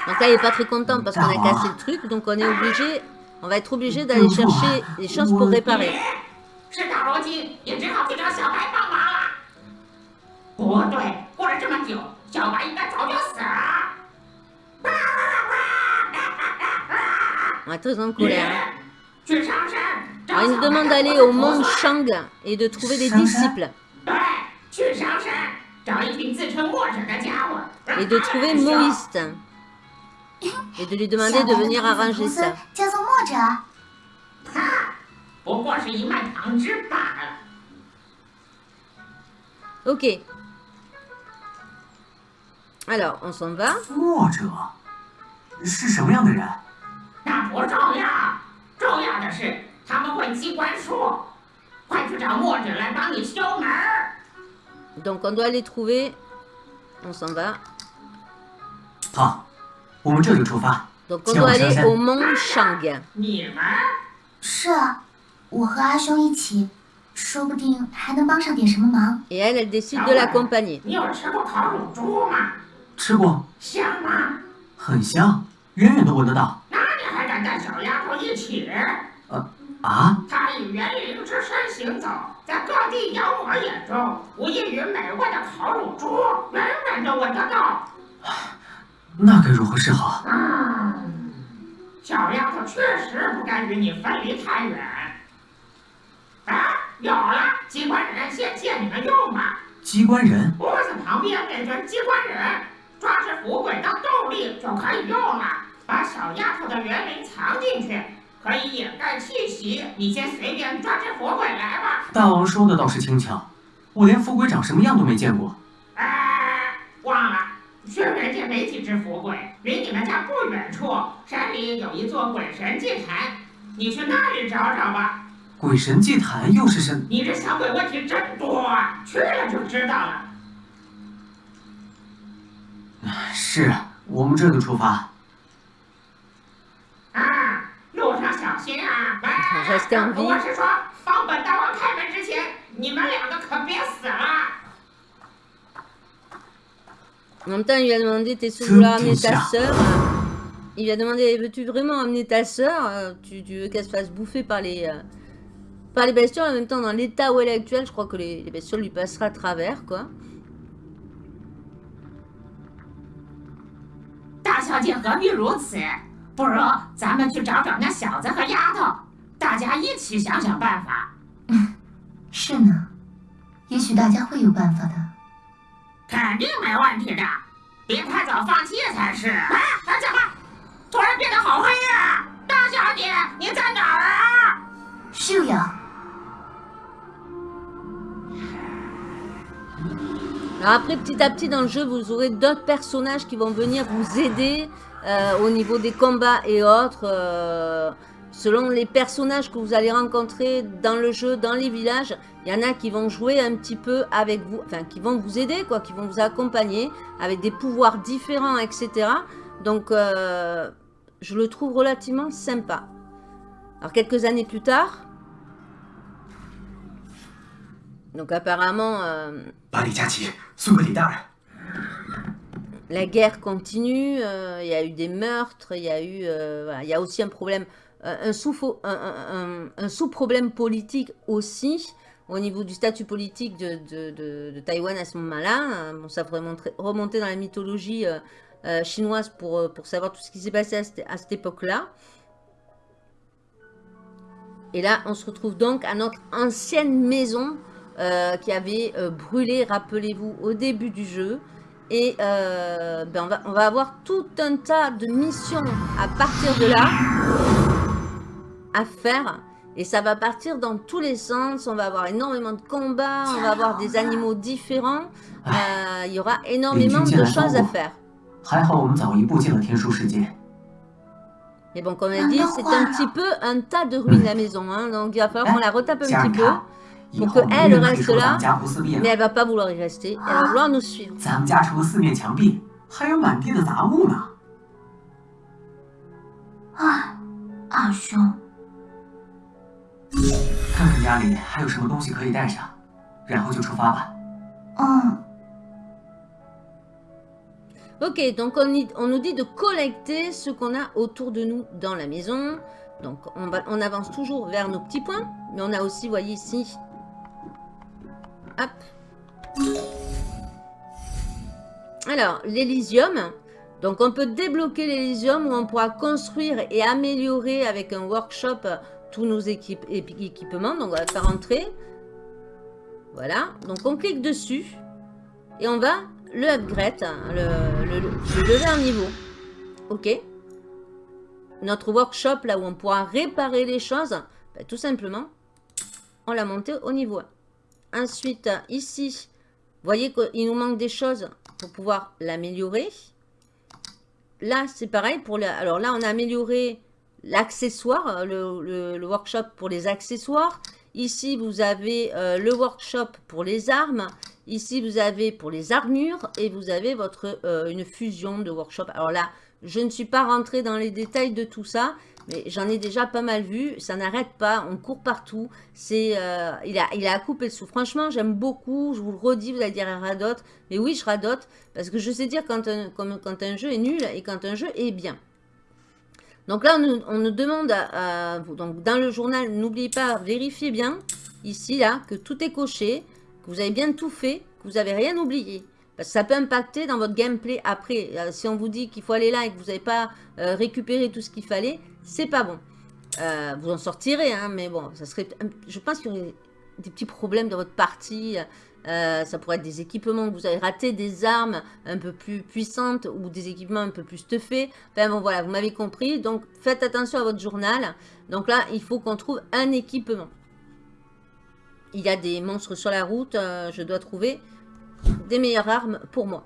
Donc là, il n'est pas très content parce qu'on a cassé le truc. Donc, on est obligé, on va être obligé d'aller chercher des choses pour réparer. On est très en colère. Hein. Ah, il nous demande d'aller au monde Shang et de trouver des disciples. Et de trouver Moïse. Et de lui demander de venir arranger ça. Ok. Alors, on s'en va. 他们会机关术。快去找墨者来帮你修门儿。Donc, on doit les trouver. On s'en va. 好，我们这就出发。Donc, on 前 doit 往上 aller 山 au mont Shang. 你们是啊，我和阿兄一起，说不定还能帮上点什么忙。Et elle, elle décide de l'accompagner. 你有吃过烤乳猪吗？吃过，香吗？很香，远远都闻得到。那你还敢带小丫头一起？啊，他以园林之身行走，在各地妖魔眼中，无异于美味的烤乳猪，远远的闻得到。那该如何是好？嗯，小丫头确实不该与你分离太远。啊，有了，机关人先借你们用吧。机关人，屋子旁边那尊机关人，抓着符鬼当动力就可以用了。把小丫头的园林藏进去，可以掩盖气息。你先随便抓只佛鬼来吧。大王说的倒是轻巧，我连佛鬼长什么样都没见过。哎，忘了，轩辕界没几只佛鬼，离你们家不远处，山里有一座鬼神祭坛，你去那里找找吧。鬼神祭坛又是什？你这小鬼问题真多啊，去了就知道了。是我们这就出发。啊，路上小心啊！哎， Restez en vie 我是说，帮本大王开门之前，你们两个可别死了。 En même temps, il lui a demandé T'es sûr de vouloir amener ta Tout sœur Il lui a demandé Veux-tu vraiment amener ta sœur Euh, tu, tu veux qu'elle se fasse bouffer par les, euh, par les bestioles En même temps, dans l'état où elle est actuelle, je crois que les, les bestioles lui passeraient à travers, quoi. 不如咱们去找找那小子和丫头，大家一起想想办法。是呢，也许大家会有办法的。肯定没问题的，别太早放弃才是。哎，哎怎么突然变得好黑呀、大小姐，你在哪儿啊？是呀 après, petit à petit dans le jeu, vous aurez d'autres personnages qui vont venir vous aider euh, au niveau des combats et autres. euh, selon les personnages que vous allez rencontrer dans le jeu, dans les villages, il y en a qui vont jouer un petit peu avec vous, enfin qui vont vous aider, quoi, qui vont vous accompagner avec des pouvoirs différents, etc. Donc, euh, je le trouve relativement sympa. Alors, quelques années plus tard, donc apparemment... euh, la guerre continue, euh, il y a eu des meurtres, il y a eu, euh, aussi un problème, euh, un sous un, un- un- un sous-problème politique aussi au niveau du statut politique de, Taïwan à ce moment-là. Bon, ça montrer- remonter dans la mythologie chinoise pour, savoir tout ce qui s'est passé à cette, époque-là. Et là, on se retrouve donc à notre ancienne maison qui avait brûlé, rappelez-vous, au début du jeu. Et euh, ben, on, va, avoir tout un tas de missions à partir de là à faire. Et ça va partir dans tous les sens. On va avoir énormément de combats. On va avoir des animaux différents. Euh, il y aura énormément de choses à faire. Et bon, comme on a dit, c'est un petit peu un tas de ruines la maison. Hein. Donc il va falloir qu'on la retape un petit peu pour qu'elle reste là, mais elle ne va pas vouloir y rester, elle va vouloir nous suivre. Ah, Ok, donc on, nous dit de collecter ce qu'on a autour de nous dans la maison. Donc on, on avance toujours vers nos petits points, mais on a aussi, voyez ici, alors, l'Elysium. Donc on peut débloquer l'Elysium où on pourra construire et améliorer avec un workshop tous nos équipements. Donc on va faire entrer. Voilà. Donc on clique dessus. Et on va le upgrade, hein, le- le lever en niveau. Ok. Notre workshop, là où on pourra réparer les choses, ben, tout simplement, on l'a monté au niveau 1. Ensuite, ici, vous voyez qu'il nous manque des choses pour pouvoir l'améliorer. Là, c'est pareil. Pour. Alors là, on a amélioré l'accessoire, le workshop pour les accessoires. Ici, vous avez euh, le workshop pour les armes. Ici, vous avez pour les armures et vous avez votre euh, une fusion de workshop. Alors là, je ne suis pas rentrée dans les détails de tout ça, mais j'en ai déjà pas mal vu. Ça n'arrête pas, on court partout. C'est, euh, il, a, il a à couper le sou. Franchement, j'aime beaucoup. Je vous le redis, vous allez dire, elle radote. Mais oui, je radote parce que je sais dire quand un, quand un jeu est nul et quand un jeu est bien. Donc là, on nous, demande, donc dans le journal, n'oubliez pas, vérifiez bien, ici, là, que tout est coché, que vous avez bien tout fait, que vous n'avez rien oublié. Parce que ça peut impacter dans votre gameplay après. Euh, si on vous dit qu'il faut aller là et que vous n'avez pas euh, récupéré tout ce qu'il fallait, c'est pas bon. Euh, vous en sortirez, hein, mais bon, ça serait, je pense qu'il y aurait des petits problèmes dans votre partie. Euh, ça pourrait être des équipements que vous avez ratés, des armes un peu plus puissantes ou des équipements un peu plus stuffés. Enfin bon, voilà, vous m'avez compris. Donc, faites attention à votre journal. Donc là, il faut qu'on trouve un équipement. Il y a des monstres sur la route. Euh, je dois trouver des meilleures armes pour moi.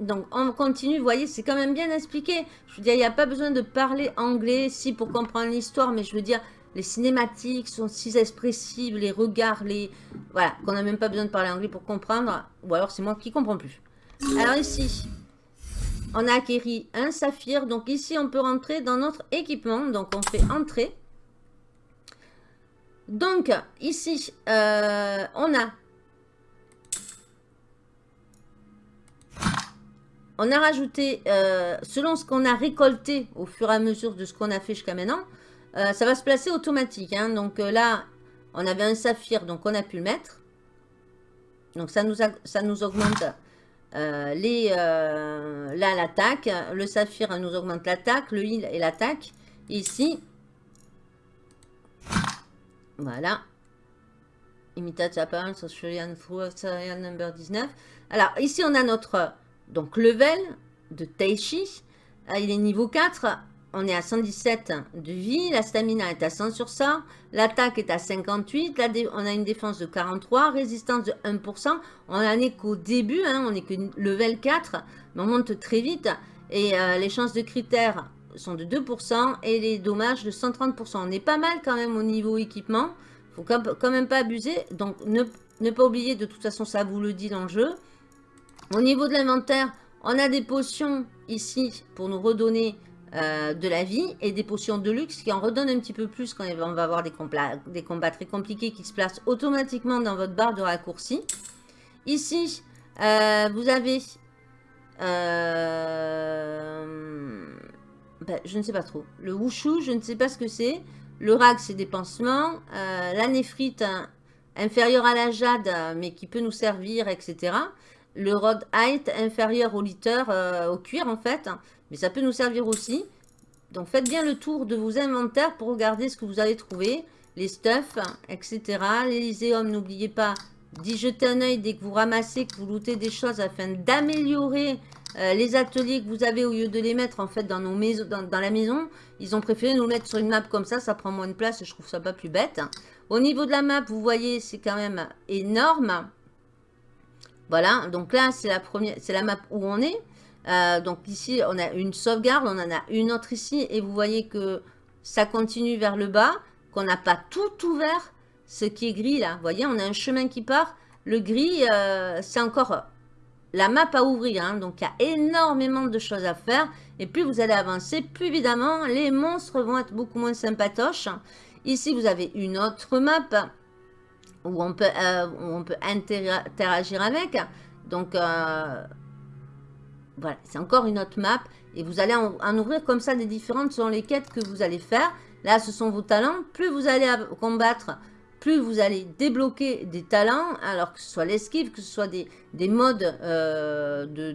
Donc, on continue. Vous voyez, c'est quand même bien expliqué. Je veux dire, il n'y a pas besoin de parler anglais, si, pour comprendre l'histoire. Mais je veux dire, les cinématiques sont si expressives, les regards, les... Voilà, qu'on n'a même pas besoin de parler anglais pour comprendre. Ou alors c'est moi qui comprends plus. Alors ici, on a acquéri un saphir. Donc ici, on peut rentrer dans notre équipement. Donc on fait entrer. Donc ici, euh, on a... On a rajouté, euh, selon ce qu'on a récolté au fur et à mesure de ce qu'on a fait jusqu'à maintenant, euh, ça va se placer automatique. Hein. Donc euh, là, on avait un saphir, donc on a pu le mettre. Donc ça nous, ça nous augmente les, là l'attaque. Le saphir nous augmente l'attaque, le heal et l'attaque. Ici, voilà. Imitate apparence number 19. Alors ici on a notre donc level de Taishi. Il est niveau 4 on est à 117 de vie, la stamina est à 100 sur 100, l'attaque est à 58, on a une défense de 43, résistance de 1%, on n'en est qu'au début, hein, on n'est que level 4, mais on monte très vite, et euh, les chances de critères sont de 2% et les dommages de 130%. On est pas mal quand même au niveau équipement, faut quand même pas abuser, donc ne, ne pas oublier, de toute façon ça vous le dit dans le jeu. Au niveau de l'inventaire, on a des potions ici pour nous redonner euh, de la vie et des potions de luxe qui en redonnent un petit peu plus quand on va avoir des combats, très compliqués qui se placent automatiquement dans votre barre de raccourci. Ici, euh, vous avez... Euh, ben, je ne sais pas trop. Le wushu, je ne sais pas ce que c'est. Le rag, c'est des pansements. la néphrite, inférieure à la jade, mais qui peut nous servir, etc. Le rod height, inférieur au litter, au cuir en fait. Mais ça peut nous servir aussi. Donc faites bien le tour de vos inventaires pour regarder ce que vous allez trouver. Les stuffs, etc. L'Elyséum, n'oubliez pas d'y jeter un oeil dès que vous ramassez, que vous lootez des choses afin d'améliorer euh, les ateliers que vous avez au lieu de les mettre en fait dans, nos maisons, dans, la maison. Ils ont préféré nous mettre sur une map comme ça, ça prend moins de place et je trouve ça pas plus bête. Au niveau de la map, vous voyez, c'est quand même énorme. Voilà, donc là, c'est la première, c'est la map où on est. Euh, donc ici, on a une sauvegarde, on en a une autre ici. Et vous voyez que ça continue vers le bas, qu'on n'a pas tout ouvert. Ce qui est gris là, vous voyez, on a un chemin qui part. Le gris, euh, c'est encore la map à ouvrir. Hein. donc il y a énormément de choses à faire. Et plus vous allez avancer, plus évidemment, les monstres vont être beaucoup moins sympatoches. Ici, vous avez une autre map où on peut, euh, où on peut interagir avec. Donc, voilà, c'est encore une autre map. Et vous allez en, ouvrir comme ça des différentes selon les quêtes que vous allez faire. Là, ce sont vos talents. Plus vous allez combattre, plus vous allez débloquer des talents. Alors que ce soit l'esquive, que ce soit des, modes euh, de,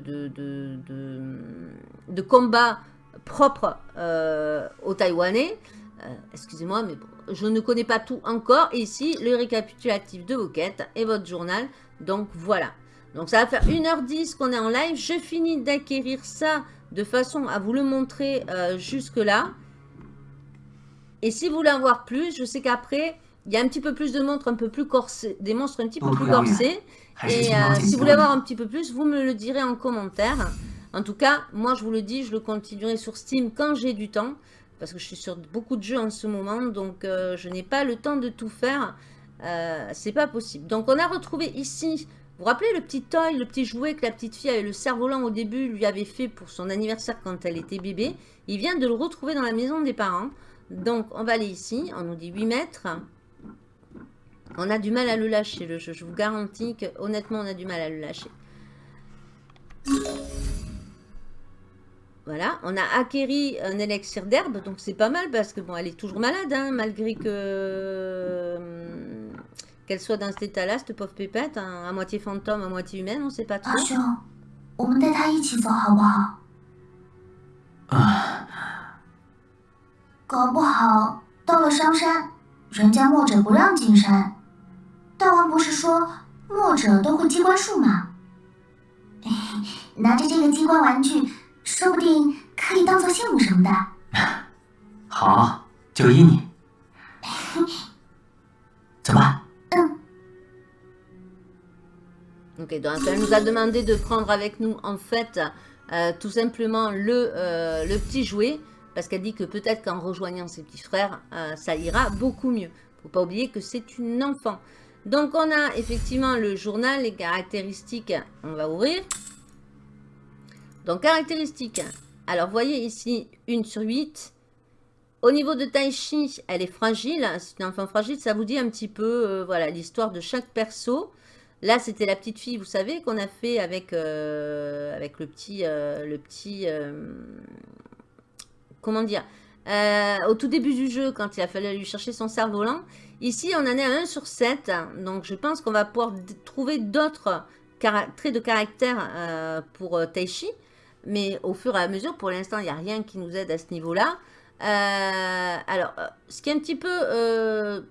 de, combat propres euh, aux Taïwanais. Euh, excusez-moi, mais je ne connais pas tout encore. Et ici, le récapitulatif de vos quêtes et votre journal. Donc voilà. Donc ça va faire 1h10 qu'on est en live. Je finis d'acquérir ça de façon à vous le montrer euh, jusque là. Et si vous voulez en voir plus, je sais qu'après, il y a un petit peu plus de monstres un peu plus corsés, des monstres un petit peu plus corsés. Et euh, si vous voulez avoir un petit peu plus, vous me le direz en commentaire. En tout cas, moi je vous le dis, je le continuerai sur Steam quand j'ai du temps. Parce que je suis sur beaucoup de jeux en ce moment, donc euh, je n'ai pas le temps de tout faire. C'est pas possible. Donc on a retrouvé ici vous vous rappelez le petit toy, le petit jouet que la petite fille avec le cerf-volant au début lui avait fait pour son anniversaire quand elle était bébé Il vient de le retrouver dans la maison des parents. Donc on va aller ici, on nous dit 8 mètres. On a du mal à le lâcher le jeu, je vous garantis que honnêtement on a du mal à le lâcher. Voilà, on a acquéri un élixir d'herbe, donc c'est pas mal parce que bon, elle est toujours malade, hein, malgré que qu'elle soit dans cet état-là, cette pauvre pépette, hein, à moitié fantôme, à moitié humaine, on sait pas trop. Ah. 搞不好到了商山，人家墨者不让进山， 大王不是说墨者都会机关术吗？哎，拿着这个机关玩具，说不定可以当做信物什么的。好，就依你。走吧。 Ok, donc elle nous a demandé de prendre avec nous, en fait, euh, tout simplement le, euh, le petit jouet, parce qu'elle dit que peut-être qu'en rejoignant ses petits frères, euh, ça ira beaucoup mieux. Faut pas oublier que c'est une enfant. Donc on a effectivement le journal, les caractéristiques, on va ouvrir. Donc caractéristiques, alors voyez ici, 1 sur 8. Au niveau de Taichi, elle est fragile, c'est une enfant fragile, ça vous dit un petit peu, euh, voilà, l'histoire de chaque perso. Là, c'était la petite fille, vous savez, qu'on a fait avec, euh, le petit... euh, le petit comment dire Au tout début du jeu, quand il a fallu lui chercher son cerf-volant. Ici, on en est à 1 sur 7. Donc, je pense qu'on va pouvoir trouver d'autres traits de caractère pour Taichi. Mais au fur et à mesure, pour l'instant, il n'y a rien qui nous aide à ce niveau-là. Euh, alors, euh, ce qui est un petit peu... euh,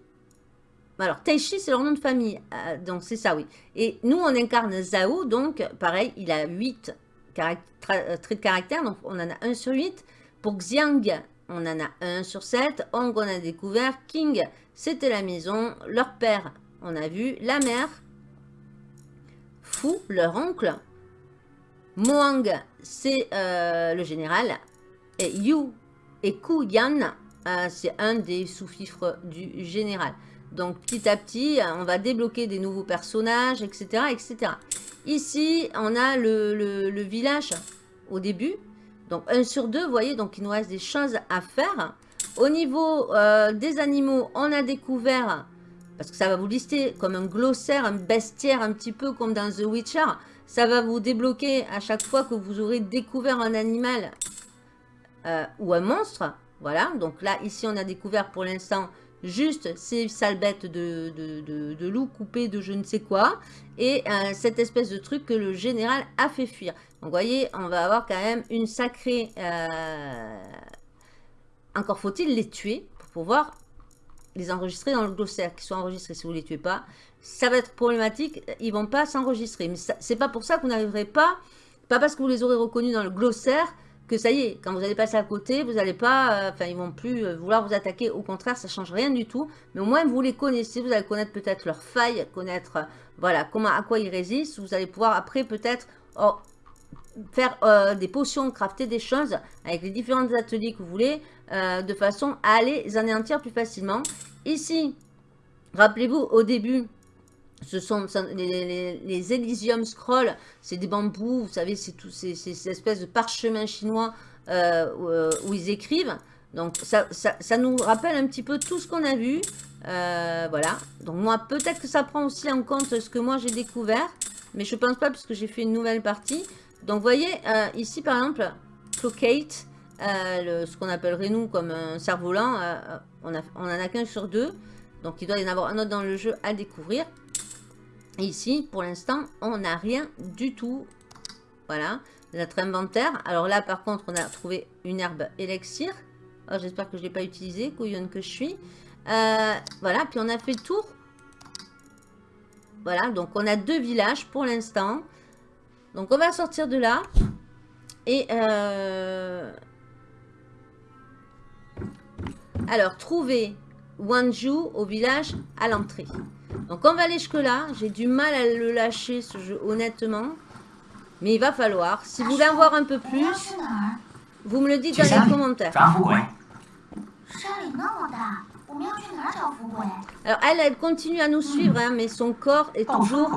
alors, Taichi, c'est leur nom de famille. Donc, c'est ça, oui. Et nous, on incarne Zhao. Donc, pareil, il a 8 traits de caractère. Donc, on en a 1 sur 8. Pour Xiang, on en a 1 sur 7. Hong, on a découvert. King, c'était la maison. Leur père, on a vu. La mère. Fu, leur oncle. Moang, c'est euh, le général. Et Yu et Ku Yan, euh, c'est un des sous-fifres du général. Donc petit à petit, on va débloquer des nouveaux personnages, etc. etc. Ici, on a le village au début. Donc 1 sur 2, vous voyez, donc il nous reste des choses à faire. Au niveau euh, des animaux, on a découvert, parce que ça va vous lister comme un glossaire, un bestiaire, un petit peu comme dans The Witcher. Ça va vous débloquer à chaque fois que vous aurez découvert un animal euh, ou un monstre. Voilà, donc là, ici, on a découvert pour l'instant juste ces sales bêtes de, de, de, de loups coupés de je ne sais quoi. Et euh, cette espèce de truc que le général a fait fuir. Donc, vous voyez, on va avoir quand même une sacrée... euh, Encore faut-il les tuer pour pouvoir les enregistrer dans le glossaire, qu'ils soient enregistrés. Si vous ne les tuez pas, ça va être problématique. Ils vont pas s'enregistrer. Mais ça- c'est pas pour ça que vous n'arriverez pas, pas parce que vous les aurez reconnus dans le glossaire, que ça y est, quand vous allez passer à côté, vous n'allez pas, euh, enfin, ils vont plus euh, vouloir vous attaquer. Au contraire, ça change rien du tout. Mais au moins, vous les connaissez. Vous allez connaître peut-être leurs failles, connaître, euh, voilà, comment, à quoi ils résistent. Vous allez pouvoir après peut-être oh, faire euh, des potions, crafter des choses avec les différents ateliers que vous voulez, euh, de façon à les anéantir plus facilement. Ici, rappelez-vous, au début, ce sont les, Elysium Scrolls, c'est des bambous, vous savez, c'est tous ces, ces- ces espèces de parchemins chinois euh, où, ils écrivent. Donc ça, ça, nous rappelle un petit peu tout ce qu'on a vu. Voilà. Donc moi, peut-être que ça prend aussi en compte ce que moi j'ai découvert. Mais je pense pas puisque j'ai fait une nouvelle partie. Donc vous voyez, euh, ici par exemple, Clocate, euh, ce qu'on appellerait nous comme un cerf-volant, euh, on, en a qu'un sur deux. Donc il doit y en avoir un autre dans le jeu à découvrir. Ici, pour l'instant, on n'a rien du tout. Voilà, notre inventaire. Alors là, par contre, on a trouvé une herbe élixir. Oh, J'espère que je ne l'ai pas utilisée, couillonne que je suis. Voilà, puis on a fait le tour. Voilà, donc on a deux villages pour l'instant. Donc on va sortir de là. Et... Euh... Alors, trouver Wanju au village à l'entrée. Donc on va aller jusque là. J'ai du mal à le lâcher ce jeu, honnêtement. Mais il va falloir. Si vous voulez en voir un peu plus, vous me le dites dans les commentaires. Alors elle, continue à nous suivre, hein, mais son corps est toujours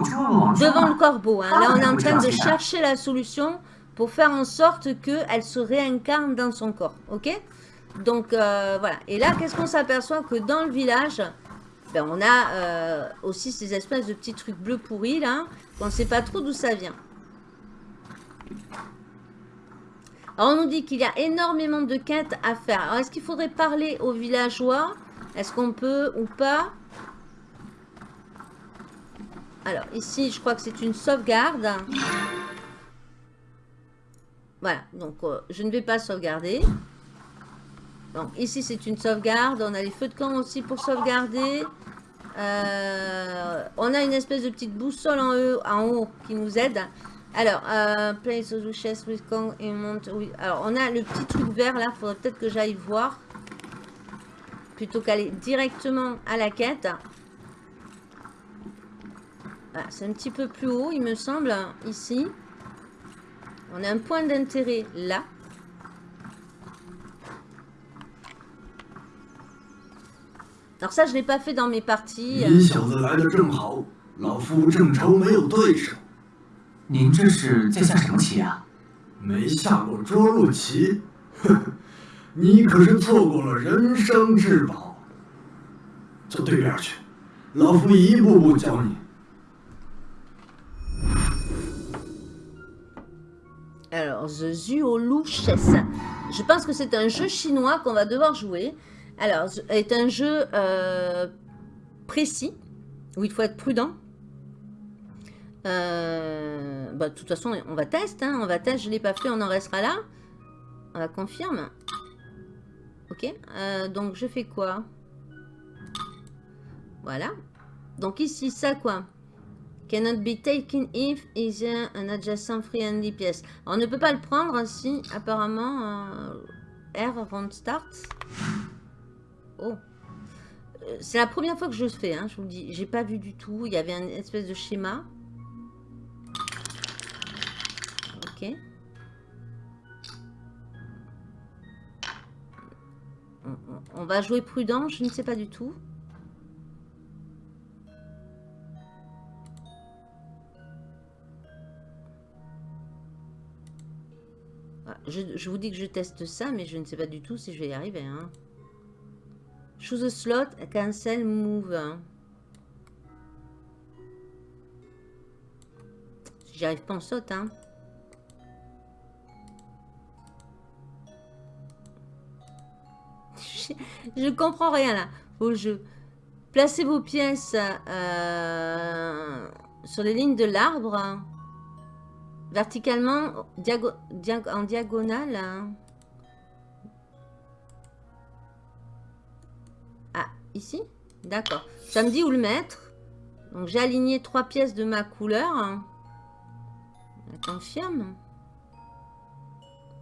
devant le corbeau. Hein. Là, on est en train de chercher la solution pour faire en sorte qu'elle se réincarne dans son corps. Ok? Donc euh, voilà. Et là, qu'est-ce qu'on s'aperçoit Que dans le village, ben, on a euh, aussi ces espèces de petits trucs bleus pourris là, qu'on ne sait pas trop d'où ça vient. Alors on nous dit qu'il y a énormément de quêtes à faire. Alors est-ce qu'il faudrait parler aux villageois? Est-ce qu'on peut ou pas? Alors, ici, je crois que c'est une sauvegarde. Voilà, donc euh, je ne vais pas sauvegarder. Donc, ici, c'est une sauvegarde. On a les feux de camp aussi pour sauvegarder. Euh, on a une espèce de petite boussole en haut, qui nous aide. Alors, euh, place with. Alors, on a le petit truc vert là. Faudrait peut-être que j'aille voir. Plutôt qu'aller directement à la quête. Voilà, c'est un petit peu plus haut, il me semble, ici. On a un point d'intérêt là. Alors ça, je ne l'ai pas fait dans mes parties. 你 你可是错过了人生至宝。走对面去，老夫一步步教你。 Alors, The Zuolu Chess. Je pense que c'est un jeu chinois qu'on va devoir jouer. Alors, ce est un jeu euh, précis, où il faut être prudent. Euh, bah, de toute façon, on va tester. Hein, on va tester, je ne l'ai pas fait, on en restera là. On va confirme. Ok, euh, donc je fais quoi? Voilà. Donc ici, ça quoi? Cannot be taken if is an adjacent friendly pièce. On ne peut pas le prendre si apparemment euh, R avant start. Oh. Euh, C'est la première fois que je le fais, hein, je vous le dis. J'ai pas vu du tout. Il y avait un espèce de schéma. On, va jouer prudent, je ne sais pas du tout. Ah, Je, vous dis que je teste ça, mais je ne sais pas du tout si je vais y arriver. Hein. Choose a slot, cancel, move. Si j'y arrive pas, on saute. Hein. je, comprends rien là au jeu. Placez vos pièces euh, sur les lignes de l'arbre. hein. Verticalement, en diagonale. hein. Ah, ici? D'accord. Ça me dit où le mettre. Donc j'ai aligné trois pièces de ma couleur. hein. Je confirme.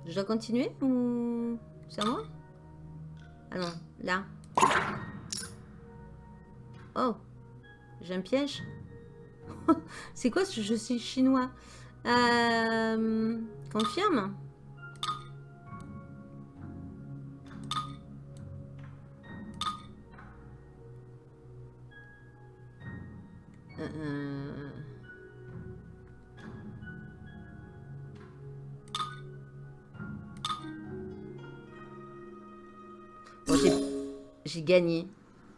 Je dois continuer ou c'est à moi? Là. Oh, j'ai un piège. c'est quoi jeu c'est chinois? Euh, confirme. Euh, J'ai gagné.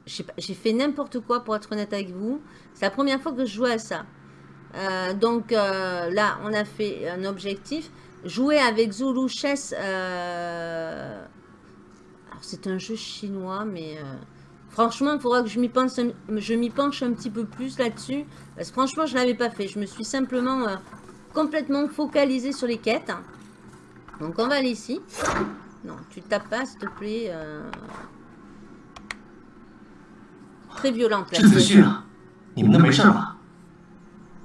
J'ai fait n'importe quoi pour être honnête avec vous. C'est la première fois que je joue à ça. Euh, donc euh, là, on a fait un objectif. Jouer avec Zulu Chess. euh, Alors c'est un jeu chinois, mais franchement, il faudra que je m'y penche un petit peu plus là-dessus. Parce que franchement, je l'avais pas fait. Je me suis simplement complètement focalisée sur les quêtes. Donc on va aller ici. Non, tu tapes pas, s'il te plaît. 郑子旭啊你们都没事吧？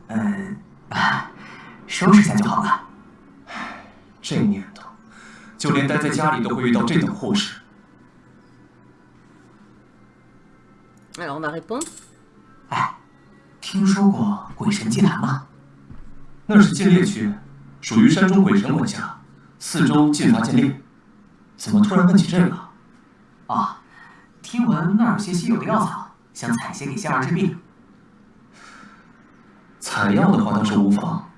嗯收拾一下就好了。这年头就连待在家里都会遇到这等祸事。哎听说过鬼神祭坛吗？那是禁猎区属于山中鬼神管辖四周禁伐禁猎怎么突然问起这个？啊听闻那儿有些稀有的药草。想采些给夏儿治病。采药的话倒是无妨，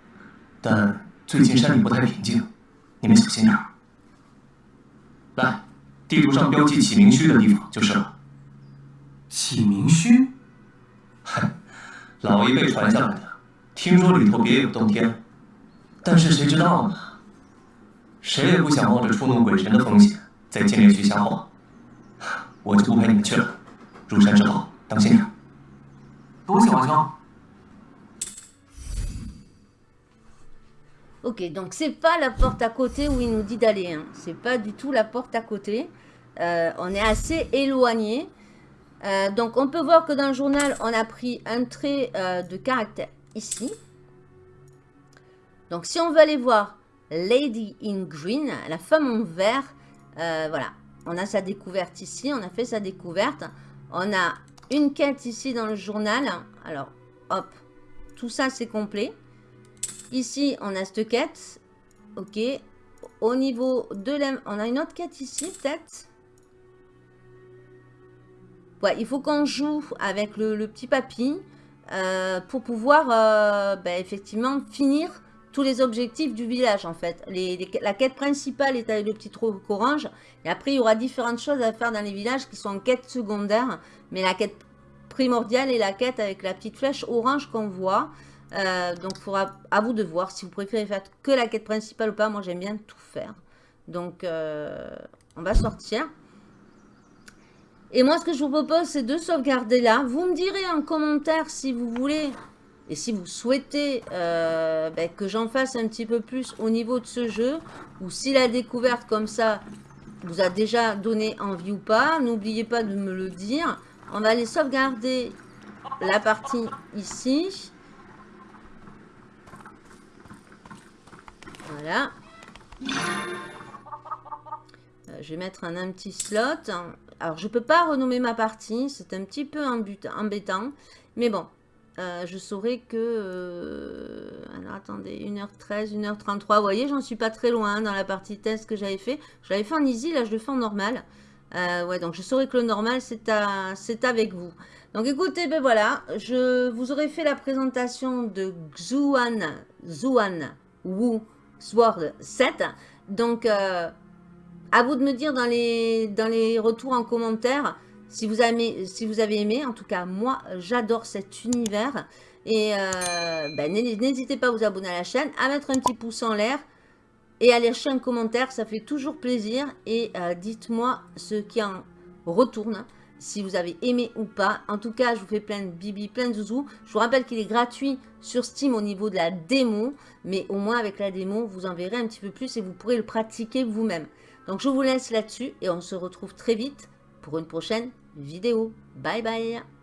但最近山里不太平静，你们小心点儿。来，地图上标记启明墟的地方就是了。启明墟？老一辈传下来的，听说里头别有洞天，但是谁知道呢？谁也不想冒着触怒鬼神的风险在禁猎区瞎晃，我就不陪你们去了。入山之后 Ok, donc c'est pas la porte à côté où il nous dit d'aller. Hein. C'est pas du tout la porte à côté. Euh, on est assez éloigné. Euh, donc on peut voir que dans le journal, on a pris un trait euh, de caractère ici. Donc si on veut aller voir Lady in Green, la femme en vert, voilà. On a sa découverte ici, on a fait sa découverte. On a une quête ici dans le journal. Alors, hop, tout ça c'est complet. Ici, on a cette quête. Ok. Au niveau de la... On a une autre quête ici, peut-être Ouais, il faut qu'on joue avec le, petit papy euh, pour pouvoir euh, ben, effectivement finir tous les objectifs du village en fait. la quête principale est avec le petit trou orange et après il y aura différentes choses à faire dans les villages qui sont en quête secondaire mais la quête primordiale est la quête avec la petite flèche orange qu'on voit. Euh, donc il faudra à vous de voir si vous préférez faire que la quête principale ou pas. Moi j'aime bien tout faire. Donc on va sortir. Et moi, ce que je vous propose, c'est de sauvegarder là. Vous me direz en commentaire si vous voulez et si vous souhaitez euh, ben, que j'en fasse un petit peu plus au niveau de ce jeu. Ou si la découverte comme ça vous a déjà donné envie ou pas. N'oubliez pas de me le dire. On va aller sauvegarder la partie ici. Voilà. Euh, je vais mettre un, un petit slot. Alors, je ne peux pas renommer ma partie. C'est un petit peu embêtant. Mais bon, euh, je saurais que... Euh, alors, attendez, 1h13, 1h33. Vous voyez, j'en suis pas très loin dans la partie test que j'avais fait. Je l'avais fait en easy, là, je le fais en normal. Euh, ouais, donc je saurais que le normal, c'est avec vous. Donc écoutez, ben voilà, je vous aurais fait la présentation de Xuan, Xuan Wu Sword 7. Donc, à vous de me dire dans les, dans les retours en commentaire si vous, avez, aimé. En tout cas, moi, j'adore cet univers. Et euh, ben, n'hésitez pas à vous abonner à la chaîne, à mettre un petit pouce en l'air et à lâcher un commentaire. Ça fait toujours plaisir. Et euh, dites-moi ce qui en retourne, si vous avez aimé ou pas. En tout cas, je vous fais plein de bibi, plein de zouzou. Je vous rappelle qu'il est gratuit sur Steam au niveau de la démo. Mais au moins, avec la démo, vous en verrez un petit peu plus et vous pourrez le pratiquer vous-même. Donc je vous laisse là-dessus et on se retrouve très vite pour une prochaine vidéo. Bye bye